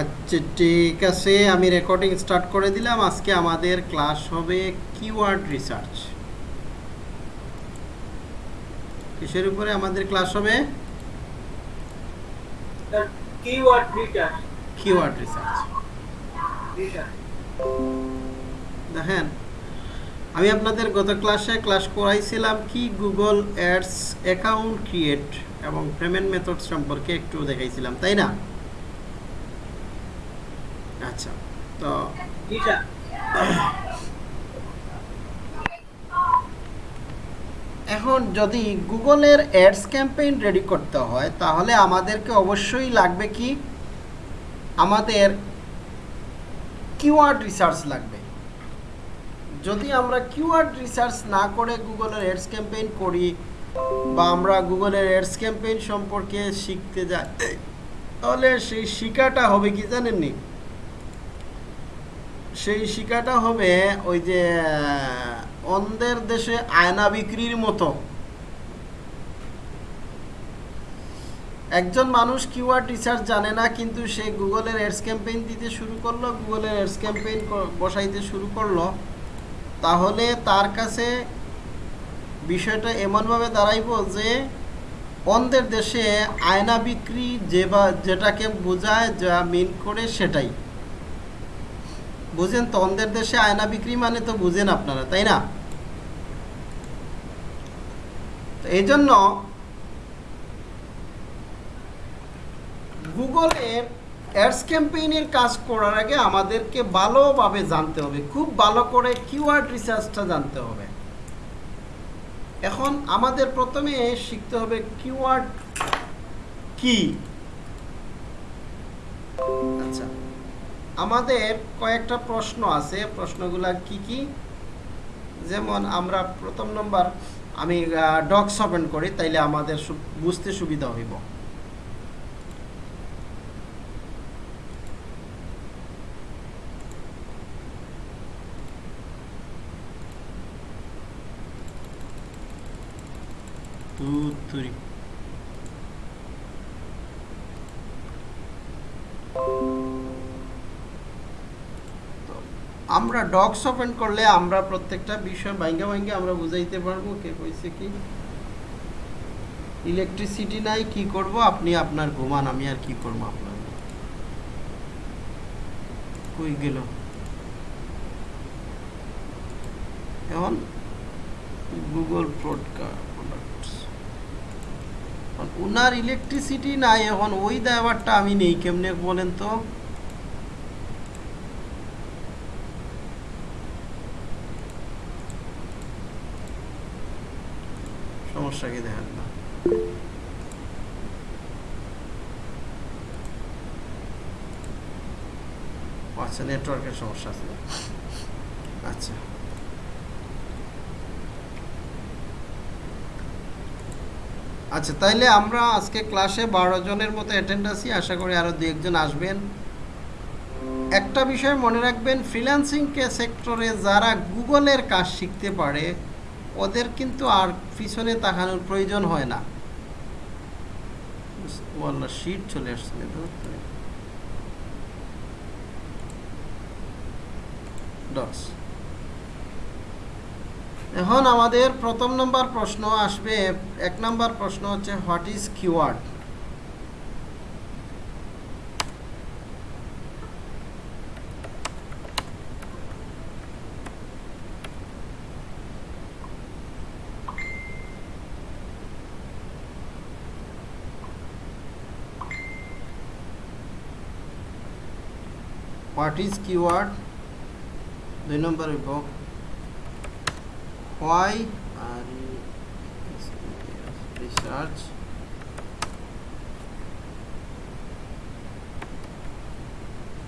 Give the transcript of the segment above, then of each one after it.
আচ্ছা ঠিক আছে আমি রেকর্ডিং স্টার্ট করে দিলাম। আজকে আমাদের ক্লাস হবে কিওয়ার্ড রিসার্চ কিসের উপরে আমাদের ক্লাস হবে? কিওয়ার্ড রিসার্চ দেখেন আমি আপনাদের গত ক্লাসে ক্লাস করাইছিলাম কি গুগল অ্যাডস অ্যাকাউন্ট ক্রিয়েট এবং পেমেন্ট মেথড সম্পর্কে একটু দেখাইছিলাম তাই না? আচ্ছা। তো এখন যদি গুগলের অ্যাডস ক্যাম্পেইন রেডি করতে হয় তাহলে আমাদেরকে অবশ্যই লাগবে কি? আমাদের কিওয়ার্ড রিসার্চ লাগবে। যদি আমরা কিওয়ার্ড রিসার্চ না করে গুগলের অ্যাডস ক্যাম্পেইন করি বা আমরা গুগলের অ্যাডস ক্যাম্পেইন সম্পর্কে শিখতে যাই তাহলে সেই শিকাটা হবে কি জানেননি? সেই শিকাটা হবে ওই যে অন্ধের দেশে আয়না বিক্রির মতো। একজন মানুষ কিওয়ার্ড রিসার্চ জানে না, কিন্তু সে গুগলের অ্যাডস ক্যাম্পেইন দিতে শুরু করল, গুগলের অ্যাডস ক্যাম্পেইন বসাইতে শুরু করল। তাহলে তার কাছে বিষয়টা এমনভাবে দাঁড়াইব যে অন্ধের দেশে আয়না বিক্রি যে বা যেটাকে বোঝায় যা মিন করে সেটাই। বুঝেন তো অন্ধের দেশে আয়না বিক্রি মানে তো বুঝেন আপনারা, তাই না? এই জন্য গুগলের অ্যাডস ক্যাম্পেইনের কাজ করার আগে আমাদেরকে ভালোভাবে জানতে হবে, খুব ভালো করে কিওয়ার্ড রিসার্চটা জানতে হবে। এখন আমাদের প্রথমে শিখতে হবে কিওয়ার্ড কি? আচ্ছা। আমাদের কয়েকটা প্রশ্ন আছে প্রশ্নগুলা কি কি যেমন আমরা প্রথম নম্বর আমি ডক্স ওপেন করি তাইলে আমাদের বুঝতে সুবিধা হইব two, three. আমরা ডগস ওপেন করলে আমরা প্রত্যেকটা বিষয় ভাঙ্গা ভাঙ্গা আমরা বুঝাইতে পারব, কে কইছে কি? ইলেকট্রিসিটি নাই, কি করব? আপনি আপনার ঘুমান, আমি আর কি করব আপনার? কই গেল? এখন গুগল প্রোডক্টস ওনার ইলেকট্রিসিটি নাই, এখন ওই দায়ভারটা আমি নেই, কেমনে বলেন তো? সমস্যা কি দেখেন না। আচ্ছা নেটওয়ার্কের সমস্যা আছে। আচ্ছা। আচ্ছা তাইলে আমরা আজকে ক্লাসে বারো জনের মতো অ্যাটেন্ড আছি। আশা করি আরও দু একজন আসবেন। একটা বিষয় মনে রাখবেন ফ্রিল্যান্সিং কে সেক্টরে যারা গুগলের কাজ শিখতে পারে ওদের কিন্তু আর পিছনে তাকানোর প্রয়োজন হয় না। ওয়াল্লা চলে আসছে এখন আমাদের প্রথম নম্বর প্রশ্ন আসবে, এক নম্বর প্রশ্ন হচ্ছে what is keyword what is keyword দুই নম্বর হইব why are you research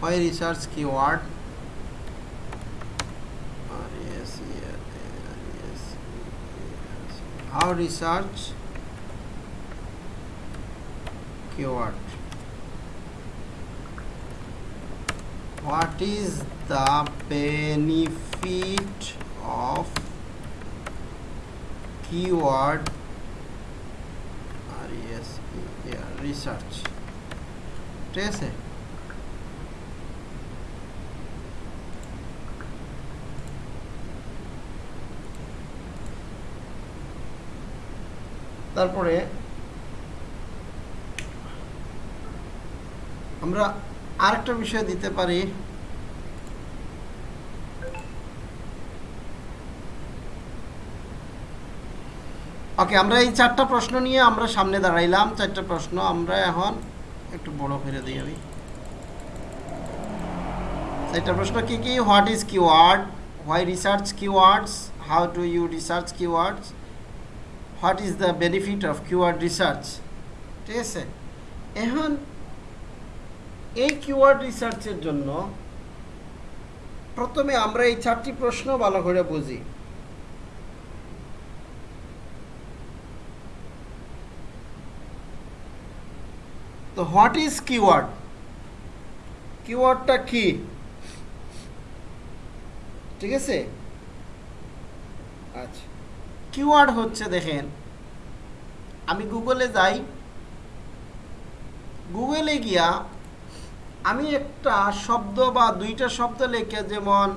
why research keyword how research keyword what is the benefit of keyword research ঠিক আছে তারপরে আরেকটা বিষয় দিতে পারি। ওকে আমরা এই চারটা প্রশ্ন নিয়ে আমরা সামনে দাঁড়াইলাম। চারটা প্রশ্ন আমরা এখন একটু বড় করে দিই আমি। চারটা প্রশ্ন কি কি? What is keyword why research keywords how to you research keywords what is the benefit of keyword research ঠিক আছে? এখন এই কিওয়ার্ড রিসার্চের জন্য প্রথমে আমরা এই চারটি প্রশ্ন ভালো করে বুঝি। তো হোয়াট ইজ কিওয়ার্ড কিওয়ার্ডটা কি? ঠিক আছে? আচ্ছা। কিওয়ার্ড হচ্ছে দেখেন, আমি গুগলে যাই। গুগলে গিয়া আমি একটা শব্দ বা দুইটা শব্দ লেখে যেমন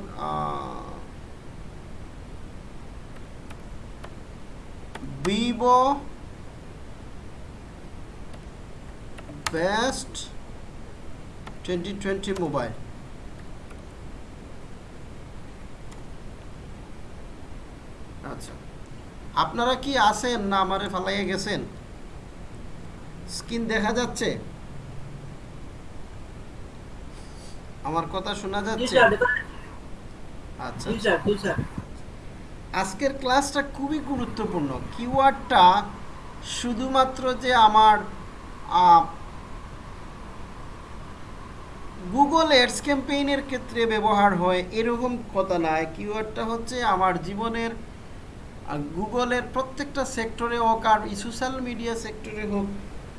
Vivo best twenty twenty mobile. আচ্ছা আপনারা কি আছেন না আমারে ফালাইয়ে গেছেন? স্ক্রিন দেখা যাচ্ছে? আমার কথা শোনা যাচ্ছে? আচ্ছা। আজকের ক্লাসটা খুবই গুরুত্বপূর্ণ। কিওয়ার্ডটা শুধুমাত্র যে আমার গুগল এডস ক্যাম্পেইনের ক্ষেত্রে ব্যবহার হয় এরকম কথা নয় কিওয়ার্ডটা হচ্ছে আমার জীবনের গুগলের প্রত্যেকটা সেক্টরে হোক আর সোশ্যাল মিডিয়া সেক্টরে হোক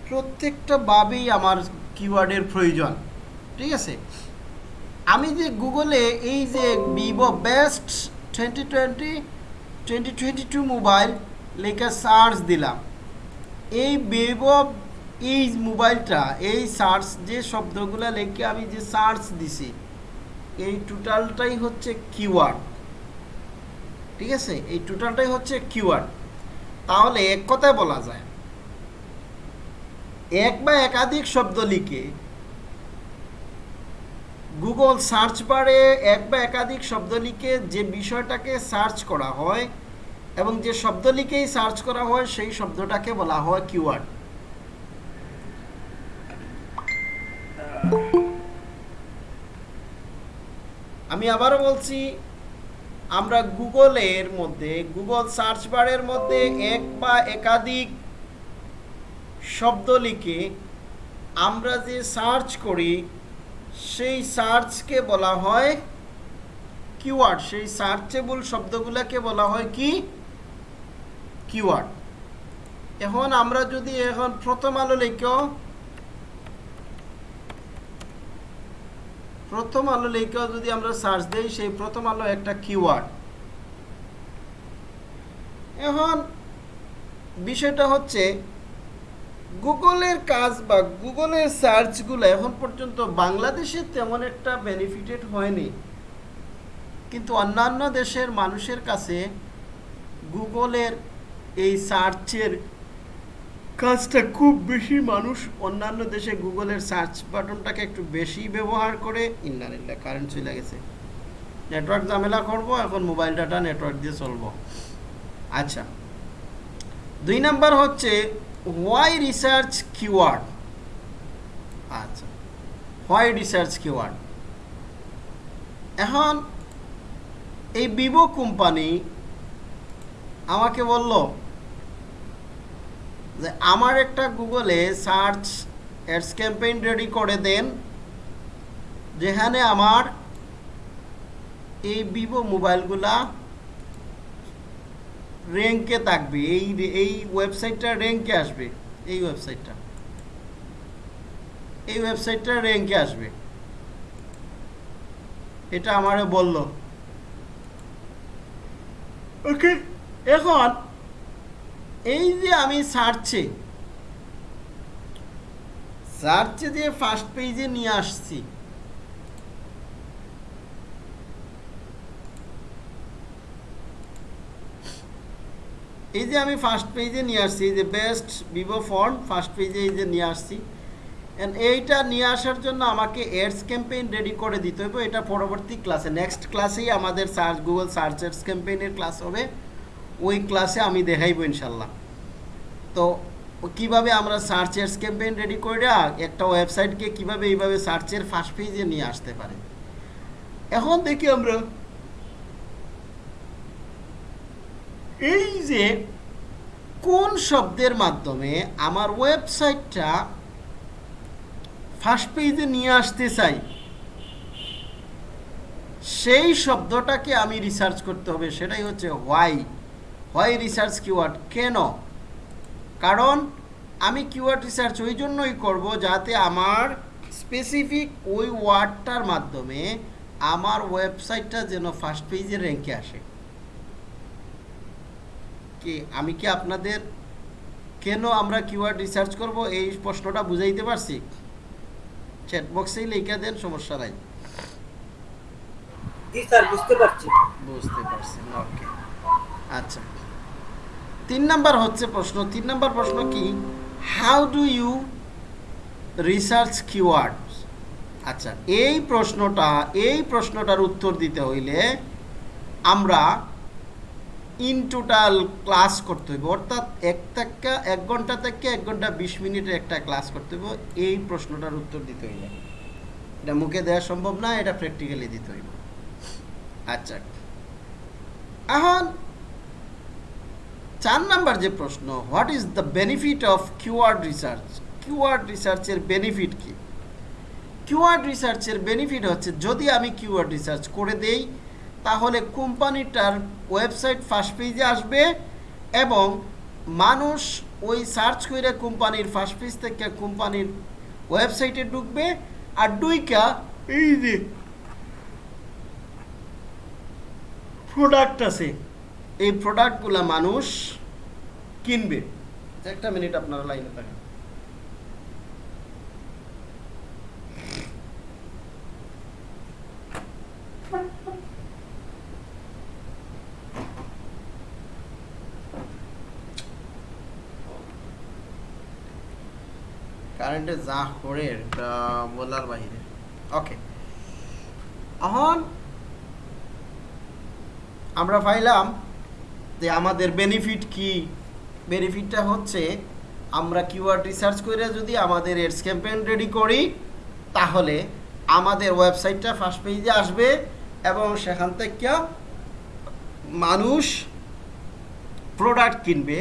প্রত্যেকটা ভাবেই আমার কিওয়ার্ডের প্রয়োজন। ঠিক আছে? আমি যে গুগলে এই যে Vivo best twenty twenty twenty twenty two mobile লেখা সার্চ দিলাম। এই ভিভো এই মোবাইলটা এই সার্চ যে শব্দগুলো লেখে আমি যে সার্চ দিছি, এই টোটালটাই হচ্ছে কিওয়ার্ড ঠিক আছে? এই টোটালটাই হচ্ছে কিওয়ার্ড তাহলে এক কথায় বলা যায়, এক বা একাধিক শব্দ লিখে গুগল সার্চ বারে এক বা একাধিক শব্দ লিখে যে বিষয়টাকে সার্চ করা হয় এবং যে শব্দ লিখেই সার্চ করা হয়, সেই শব্দটাকে বলা হয় কিওয়ার্ড আমি আবারও বলছি, আমরা গুগলের মধ্যে গুগল সার্চ বারের মধ্যে এক বা একাধিক শব্দ লিখে আমরা যে সার্চ করি সেই সার্চকে বলা হয় কিওয়ার্ড। সেই সার্চেবল শব্দগুলোকে বলা হয় কি? কিওয়ার্ড। এখন আমরা যদি এখন প্রথম আলো লিখেও প্রথম আলো লিখেও যদি আমরা সার্চ দেই, সেই প্রথম আলো একটা কিওয়ার্ড। এখন বিষয়টা হচ্ছে গুগলের কাজ বা গুগলের সার্চগুলো এখন পর্যন্ত বাংলাদেশে তেমন একটা বেনিফিটেড হয়নি। কিন্তু অন্যান্য দেশের মানুষের কাছে গুগলের এই সার্চের কাজটা খুব বেশি মানুষ অন্যান্য দেশে গুগলের সার্চ বাটনটাকে একটু বেশি ব্যবহার করে ইন্টারনেটটা কারেন্ট চলে গেছে। নেটওয়ার্ক ঝামেলা করব, এখন মোবাইল ডাটা নেটওয়ার্ক দিয়ে চলবো। আচ্ছা দুই নাম্বার হচ্ছে হোয়াই রিসার্চ কিওয়ার্ড আচ্ছা। হোয়াই রিসার্চ কিওয়ার্ড এখন এই ভিভো কোম্পানি আমাকে বলল যে, আমার একটা গুগলে সার্চ অ্যাডস ক্যাম্পেইন রেডি করে দেন, যেখানে আমার এই ভিভো মোবাইলগুলা র্যাঙ্কে থাকবে। এই এই ওয়েবসাইটটা র্যাঙ্কে আসবে। এই ওয়েবসাইটটা এই ওয়েবসাইটটা র্যাঙ্কে আসবে। এটা আমারে বলল। ওকে, এখন এই যে আমি সার্চে সার্চে যে ফার্স্ট পেজে নিয়ে আসছি এই যে আমি ফার্স্ট পেজে নিয়ে আসছি, এই যে বেস্ট ভিভো ফোন ফার্স্ট পেজে এই যে নিয়ে আসছি। And এইটা নিয়ে আসার জন্য আমাকে এডস ক্যাম্পেইন রেডি করে দিতে হবে। এটা পরবর্তী ক্লাসে নেক্সট ক্লাসেই আমাদের সার্চ গুগল সার্চ এডস ক্যাম্পেইনের ক্লাস হবে। ওই ক্লাসে আমি দেখাইবো ইনশাল্লাহ। তো কীভাবে আমরা সার্চ এডস ক্যাম্পেইন রেডি করে একটা ওয়েবসাইটকে কীভাবে এইভাবে সার্চের ফার্স্ট পেজে নিয়ে আসতে পারে? এখন দেখি আমরা এই যে কোন শব্দের মাধ্যমে আমার ওয়েবসাইটটা ফার্স্ট পেজে নিয়ে আসতে চাই, সেই শব্দটাকে আমি রিসার্চ করতে হবে, সেটাই হচ্ছে হোয়াই হোয়াই রিসার্চ কিওয়ার্ড কেন? কারণ আমি কিওয়ার্ড রিসার্চ ওই জন্যই করব যাতে আমার স্পেসিফিক ওই ওয়ার্ডটার মাধ্যমে আমার ওয়েবসাইটটা যেন ফার্স্ট পেজে র্যাঙ্কে আসে। কি আমি কি আপনাদের কেন আমরা কিওয়ার্ড রিসার্চ করব? এই প্রশ্নটা বুঝাইতে পারছি? চ্যাট বক্সেই লিখে দেন সমস্যা নাই। বুঝতে পারছি। বুঝতে পারছেন ওকে আচ্ছা। তিন নাম্বার হচ্ছে প্রশ্ন তিন নাম্বার প্রশ্ন কি? How do you research keyword আচ্ছা এই প্রশ্নটা এই প্রশ্নটার উত্তর দিতে হইলে আমরা ইন টোটাল ক্লাস করতে হইব। অর্থাৎ এক থেকে এক ঘণ্টা থেকে এক ঘণ্টা বিশ মিনিটের একটা ক্লাস করতে হইব। এই প্রশ্নটার উত্তর দিতে হইলে এটা মুখে দেওয়া সম্ভব না, এটা প্র্যাকটিক্যালি দিতে হইব। আচ্ছা। এখন চার নাম্বার যে প্রশ্ন what is the benefit of keyword research keyword রিসার্চের বেনিফিট কি? কিওয়ার্ড রিসার্চের বেনিফিট হচ্ছে, যদি আমি কিওয়ার্ড রিসার্চ করে দেই তাহলে কোম্পানিটার ওয়েবসাইট ফার্স্ট পেজে আসবে এবং মানুষ ওই সার্চ করে কোম্পানির ফার্স্ট পেজ থেকে কোম্পানির ওয়েবসাইটে ঢুকবে আর ডুইকা এই যে প্রোডাক্ট আছে, এই প্রোডাক্টগুলো মানুষ কিনবে। একটা মিনিট আপনারা লাইনে থাকেন। কারেন্টে যা করে বলার বাইরে। ওকে এখন আমরা পাইলাম যে আমাদের বেনিফিট কি? বেনিফিটটা হচ্ছে আমরা কিওয়ার্ড রিসার্চ করে যদি আমাদের এডস ক্যাম্পেইন রেডি করি, তাহলে আমাদের ওয়েবসাইটটা ফার্স্ট পেজে আসবে এবং সেখান থেকে মানুষ প্রোডাক্ট কিনবে।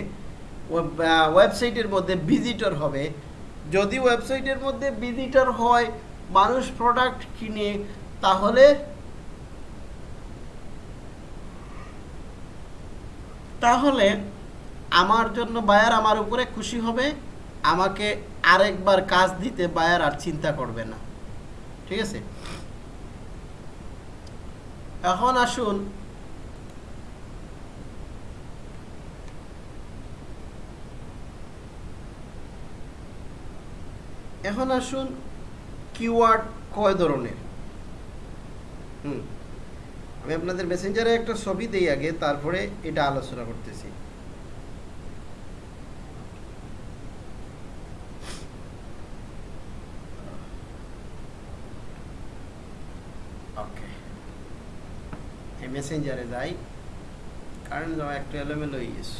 ওয়েবসাইটের মধ্যে ভিজিটর হবে। যদি ওয়েবসাইটের মধ্যে ভিজিটর হয়, মানুষ প্রোডাক্ট কিনে, তাহলে তাহলে আমার জন্য বায়ার আমার উপরে খুশি হবে, আমাকে আরেকবার কাজ দিতে বায়ার আর চিন্তা করবে না। ঠিক আছে? এখন আসুন এখন আসুন কিওয়ার্ড কয় ধরনের? হুম, আমি আপনাদের মেসেঞ্জারে একটা ছবি দেই আগে, তারপরে এটা আলোচনা করতেছি। মেসেঞ্জারে যাই। যাওয়া একটু এলোমেলো হয়ে গেছে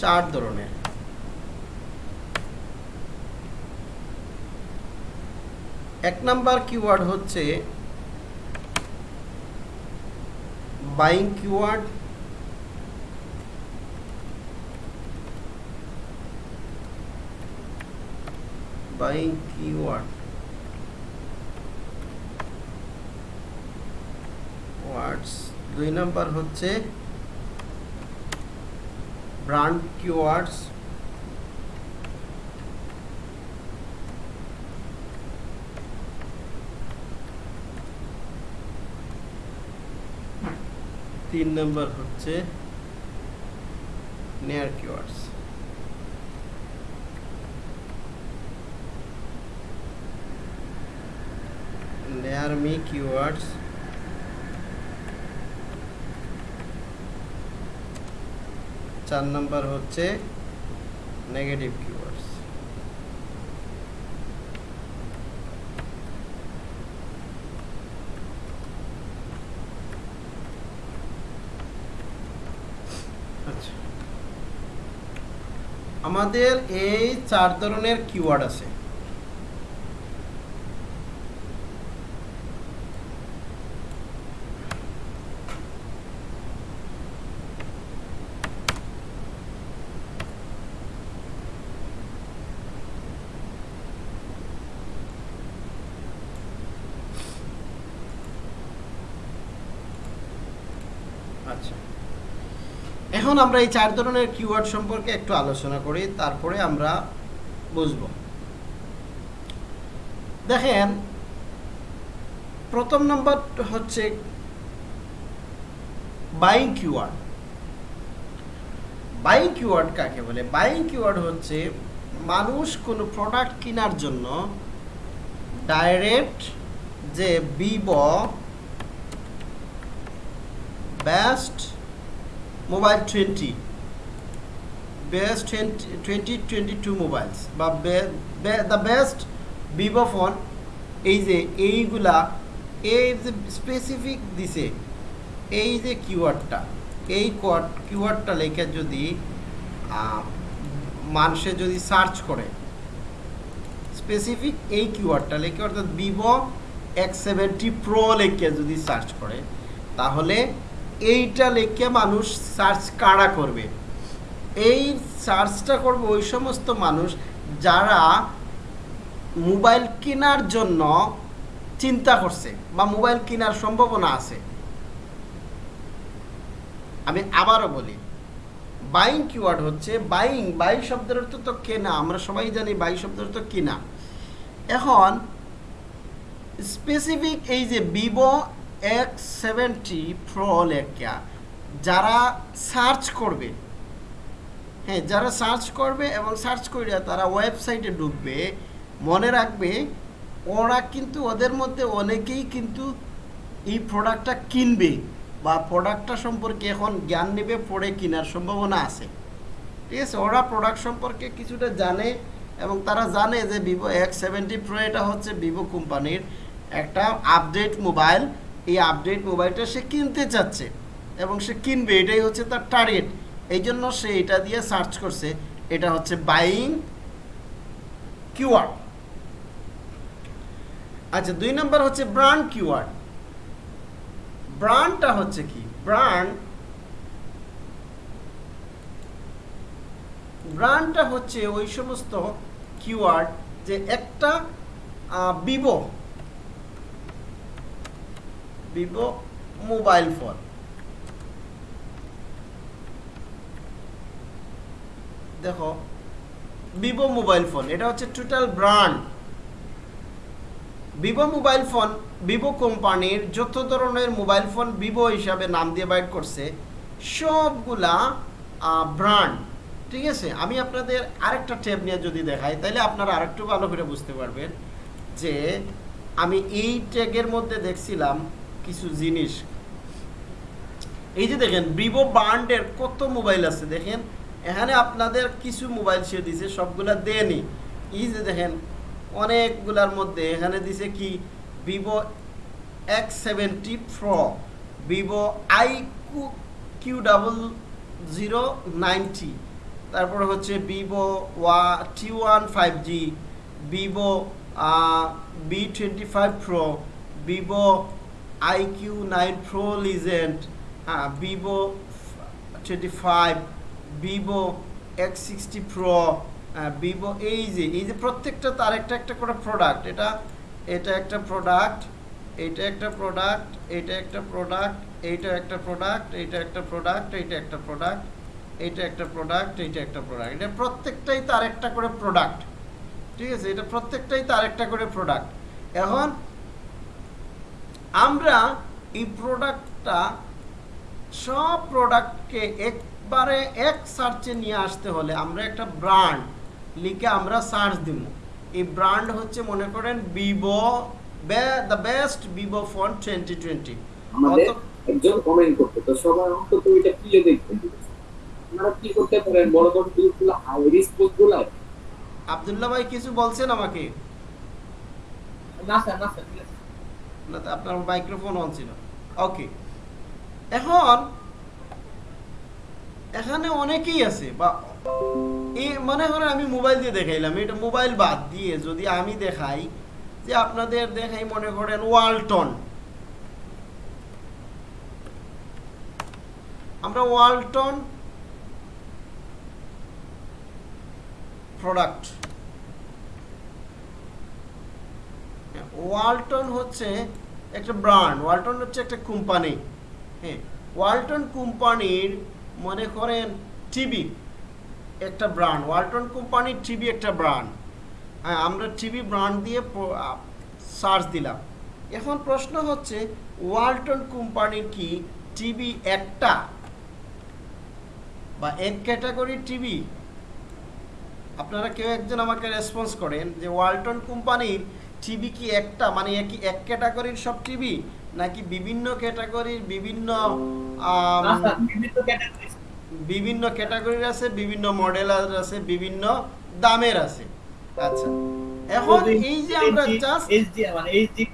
চার ধরনের। এক নাম্বার কিওয়ার্ড হচ্ছে buying keyword buying keyword words দুই নাম্বার হচ্ছে ব্র্যান্ড কিওয়ার্ডস তিন নাম্বার হচ্ছে near keywords near me keywords চার নাম্বার হচ্ছে নেগেটিভ কিওয়ার্ডস আচ্ছা। আমাদের এই চার ধরনের কিওয়ার্ড আছে আচ্ছা এখন আমরা এই চার ধরনের কিওয়ার্ড সম্পর্কে একটু আলোচনা করি, তারপরে আমরা বুঝব। দেখেন, প্রথম নাম্বার হচ্ছে বাইং কিওয়ার্ড বাইং কিওয়ার্ড কাকে বলে? বাইং কিওয়ার্ড হচ্ছে মানুষ কোনো প্রোডাক্ট কেনার জন্য ডাইরেক্ট যে Vivo best mobile twenty best twenty twenty two mobiles বা দ্য বেস্ট ভিভো ফোন এই যে এইগুলা এই যে স্পেসিফিক দিছে, এই যে কিওয়ার্ডটা এই কিওয়ার্ডটা লেখে যদি মানুষে যদি সার্চ করে স্পেসিফিক এই কিওয়ার্ডটা লেখে, অর্থাৎ ভিভো এক্স সেভেন্টি প্রো লেখে যদি সার্চ করে, তাহলে এইটা লেখে মানুষ সার্চ কারা করবে? এই সার্চটা করবে ওই সমস্ত মানুষ যারা মোবাইল কেনার জন্য চিন্তা করছে বা মোবাইল কেনার সম্ভাবনা আছে। আমি আবারও বলি বাইং কিওয়ার্ড হচ্ছে বাইং বাই শব্দের অর্থ তো কেনা, আমরা সবাই জানি বাই শব্দের অর্থ কেনা। এখন স্পেসিফিক এই যে ভিভো এক্স সেভেন্টি প্রো লেখা। যারা সার্চ করবে হ্যাঁ যারা সার্চ করবে এবং সার্চ করে তারা ওয়েবসাইটে ঢুকবে, মনে রাখবে ওরা কিন্তু ওদের মধ্যে অনেকেই কিন্তু এই প্রোডাক্টটা কিনবে বা প্রোডাক্টটা সম্পর্কে এখন জ্ঞান নেবে পড়ে কেনার সম্ভাবনা আছে। ঠিক আছে? ওরা প্রোডাক্ট সম্পর্কে কিছুটা জানে এবং তারা জানে যে ভিভো এক্স সেভেন্টি প্রো এটা হচ্ছে ভিভো কোম্পানির একটা আপডেট মোবাইল এই আপডেট মোবাইলটা সে কিনতে চাচ্ছে এবং সে কিনবে, এটাই হচ্ছে তার টার্গেট এই জন্য সে এটা দিয়ে সার্চ করছে, এটা হচ্ছে বাইং কিওয়ার্ড আচ্ছা দুই নম্বর হচ্ছে ব্র্যান্ড কিওয়ার্ড ব্র্যান্ডটা হচ্ছে কি? ব্র্যান্ড ব্র্যান্ডটা হচ্ছে ওই সমস্ত কিওয়ার্ড যে একটা ভিভো ভিভো মোবাইল ফোন। দেখো ভিভো মোবাইল ফোন, এটা হচ্ছে total brand Vivo mobile phone Vivo কোম্পানির যত ধরনের মোবাইল ফোন ভিভো হিসাবে নাম দিয়ে বাইর করছে, সবগুলা ব্র্যান্ড ঠিক আছে? আমি আপনাদের আরেকটা ট্যাব নিয়ে যদি দেখাই তাহলে আপনারা আরেকটু ভালো করে বুঝতে পারবেন যে আমি এই ট্যাগের মধ্যে দেখছিলাম কিছু জিনিস। এই যে দেখেন ভিভো ব্র্যান্ডের কত মোবাইল আছে দেখেন? এখানে আপনাদের কিছু মোবাইল সে দিছে, সবগুলা দেয়নি। এই যে দেখেন, অনেকগুলার মধ্যে এখানে দিছে কি? Vivo X seventy Pro Vivo I Q double zero ninety তারপরে হচ্ছে Vivo Y T one five G Vivo V twenty five Pro Vivo I Q nine Pro legend হ্যাঁ Vivo twenty five Vivo X sixty Pro Vivo এই যে এই যে প্রত্যেকটা তার একটা একটা করে প্রোডাক্ট এটা এটা একটা প্রোডাক্ট এইটা একটা প্রোডাক্ট এইটা একটা প্রোডাক্ট এইটা একটা প্রোডাক্ট এইটা একটা প্রোডাক্ট এইটা একটা প্রোডাক্ট এইটা একটা প্রোডাক্ট এইটা একটা প্রোডাক্ট এটা প্রত্যেকটাই তার একটা করে প্রোডাক্ট ঠিক আছে? এটা প্রত্যেকটাই তার একটা করে প্রোডাক্ট এখন আমরা এই প্রোডাক্টটা সব প্রোডাক্টকে একবারে এক সার্চে নিয়ে আসতে হলে আমরা একটা ব্র্যান্ড লিখে আমরা সার্চ দিব। এই ব্র্যান্ড হচ্ছে মনে করেন Vivo the best Vivo phone twenty twenty আমাদের একজন কমেন্ট করতে তো সবাই অন্তত ওইটা খুলে দেখবেন আপনারা কি করতে পারেন? বড় বড় গ্রুপগুলো হাই রিস্ক পোস্টগুলো আবদুল্লাহ ভাই কিছু বলছেন আমাকে? না স্যার না স্যার আপনার মাইক্রোফোন অন ছিল। ওকে এখন, এখানে অনেকেই আছে, বা এই মনে করেন আমি মোবাইল দিয়ে দেখাইলাম, এটা মোবাইল বাদ দিয়ে যদি আমি দেখাই যে আপনাদের দেখাই মনে করেন ওয়ালটন আমরা ওয়ালটন প্রোডাক্ট ওয়ালটন হচ্ছে একটা ব্র্যান্ড, ওয়ালটন হচ্ছে একটা কোম্পানি। হ্যাঁ ওয়ালটন কোম্পানির মনে করেন টিভি একটা ব্র্যান্ড, ওয়ালটন কোম্পানির টিভি একটা ব্র্যান্ড। হ্যাঁ আমরা টিভি ব্র্যান্ড দিয়ে সার্চ দিলাম। এখন প্রশ্ন হচ্ছে, ওয়ালটন কোম্পানির কি টিভি একটা বা এক ক্যাটাগরির টিভি? আপনারা কেউ একজন আমাকে রেসপন্স করেন যে ওয়ালটন কোম্পানির টিভি কি একটা? মানে একই এক ক্যাটাগরির সব টিভি? নাকি বিভিন্ন ক্যাটাগরির বিভিন্ন ক্যাটাগরি বিভিন্ন ক্যাটাগরির। আছে বিভিন্ন মডেল আছে বিভিন্ন দামের আছে। আচ্ছা এখন এই যে আমরা জাস্ট এইচডি মানে এইচডি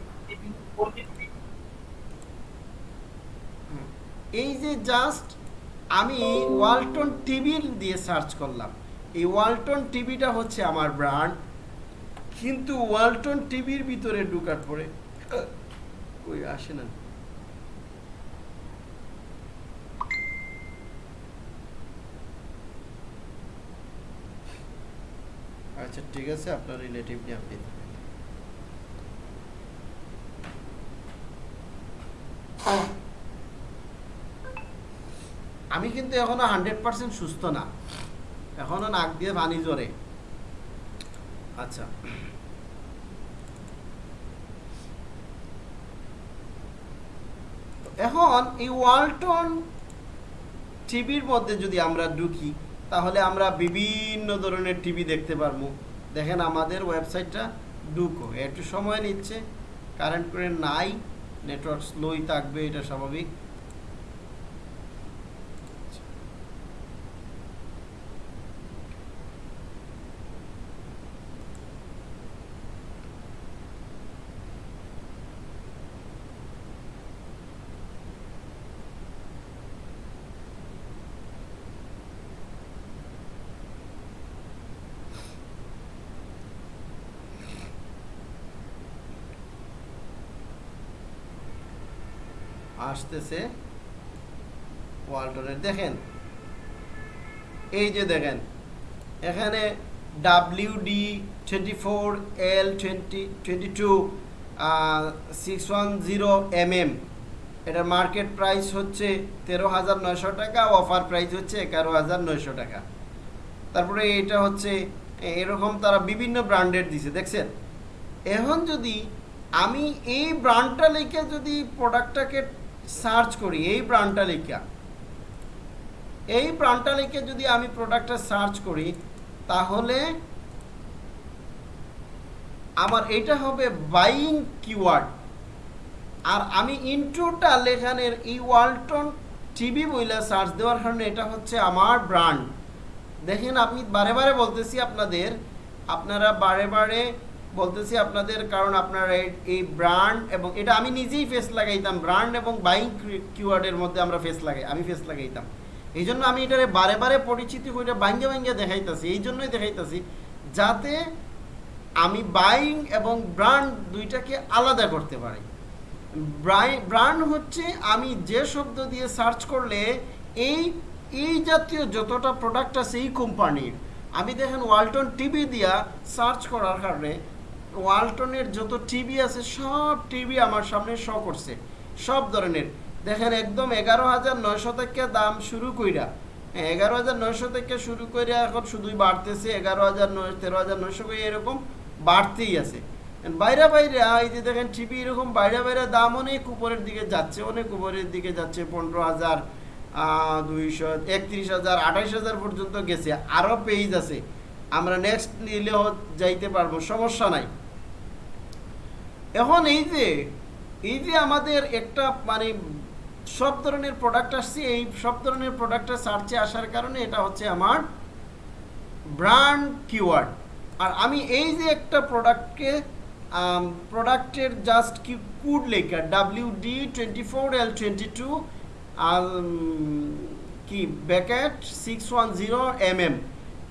এই যে জাস্ট আমি ওয়ালটন টিভি দিয়ে সার্চ করলাম। এই ওয়ালটন টিভিটা হচ্ছে আমার ব্র্যান্ড কিন্তু ওয়ালটন টিভির ভিতরে ঢুকার পরে, কই আসে না। আচ্ছা ঠিক আছে, আপনার রিলেটিভ নিয়ে আপনি আমি কিন্তু এখনও হান্ড্রেড পার্সেন্ট সুস্থ না। এখনও নাক দিয়ে পানি জরে আচ্ছা। এখন এই ওয়ালটন টিভির মধ্যে যদি আমরা ঢুকি, তাহলে আমরা বিভিন্ন ধরনের টিভি দেখতে পারব। দেখেন আমাদের ওয়েবসাইটটা ডুকো একটু সময় নিচ্ছে। কারেন্ট করে নাই, নেটওয়ার্ক স্লোই থাকবে, এটা স্বাভাবিক। আসতেছে ওয়ালটনের, দেখেন। এই যে দেখেন, এখানে W D twenty four L twenty twenty two six one zero এটার মার্কেট প্রাইস হচ্ছে তেরো হাজার নয়শো টাকা অফার প্রাইস হচ্ছে এগারো হাজার নয়শো টাকা। তারপরে এটা হচ্ছে এরকম তারা বিভিন্ন ব্র্যান্ডের দিছে, দেখছেন? এখন যদি আমি এই ব্র্যান্ডটা লিখে যদি প্রোডাক্টটাকে সার্চ করি, এই লিখা এই লিখে যদি আমি প্রোডাক্টটা সার্চ করি, তাহলে আমার এটা হবে বাইং কিওয়ার্ড। আর আমি ইন্ট্রোটা লেখানের এই ওয়ালটন টিভি বইলা সার্চ দেওয়ার কারণে এটা হচ্ছে আমার ব্র্যান্ড। দেখেন, আমি বারে বারে বলতেছি আপনাদের, আপনারা বারে বারে বলতেছি আপনাদের কারণ আপনারা এই- ব্র্যান্ড এবং এটা আমি নিজেই ফেস লাগাইতাম ব্র্যান্ড এবং বাইং কিওয়ার্ডের মধ্যে আমরা ফেস লাগাই, আমি ফেস লাগাইতাম। এই জন্য আমি এটারে বারে বারে পরিচিতি করে ভাঙ্গে ভাঙ্গে দেখাইতাছি, এই জন্যই দেখাইতাছি, যাতে আমি বাইং এবং ব্র্যান্ড দুইটাকে আলাদা করতে পারি। ব্র্যান্ড হচ্ছে আমি যে শব্দ দিয়ে সার্চ করলে এই এই জাতীয় যতটা প্রোডাক্ট আছে এই কোম্পানির আমি দেখেন ওয়ালটন টিভি দিয়া সার্চ করার কারণে ওয়ালটনের যত টিভি আছে, সব টিভি আমার সামনে শো করছে। সব ধরনের। দেখেন একদম এগারো হাজার নয়শো থেকে দাম শুরু কইরা। হ্যাঁ এগারো হাজার নয়শো থেকে শুরু করে এখন শুধুই বাড়তেছে। এগারো হাজার নয়, তেরো হাজার নয়শো করে এরকম বাড়তেই আছে। বাইরে বাইরে, এই যে দেখেন টিভি এরকম বাইরে বাইরে দাম অনেক উপরের দিকে যাচ্ছে, অনেক উপরের দিকে যাচ্ছে। পনেরো হাজার দুইশো, একত্রিশ হাজার, আঠাইশ হাজার পর্যন্ত গেছে। আরও পেজ আছে। আমরা নেক্সট নিলেও যাইতে পারব, সমস্যা নাই। এখন এই যে এই যে আমাদের একটা মানে সব ধরনের প্রোডাক্ট আসছে, এই সব ধরনের প্রোডাক্টের সার্চে আসার কারণে এটা হচ্ছে আমার ব্র্যান্ড কিওয়ার্ড আর আমি এই যে একটা প্রোডাক্টকে প্রোডাক্টের জাস্ট কি কুড লেখা W D twenty four L twenty two কি bracket six one zero M M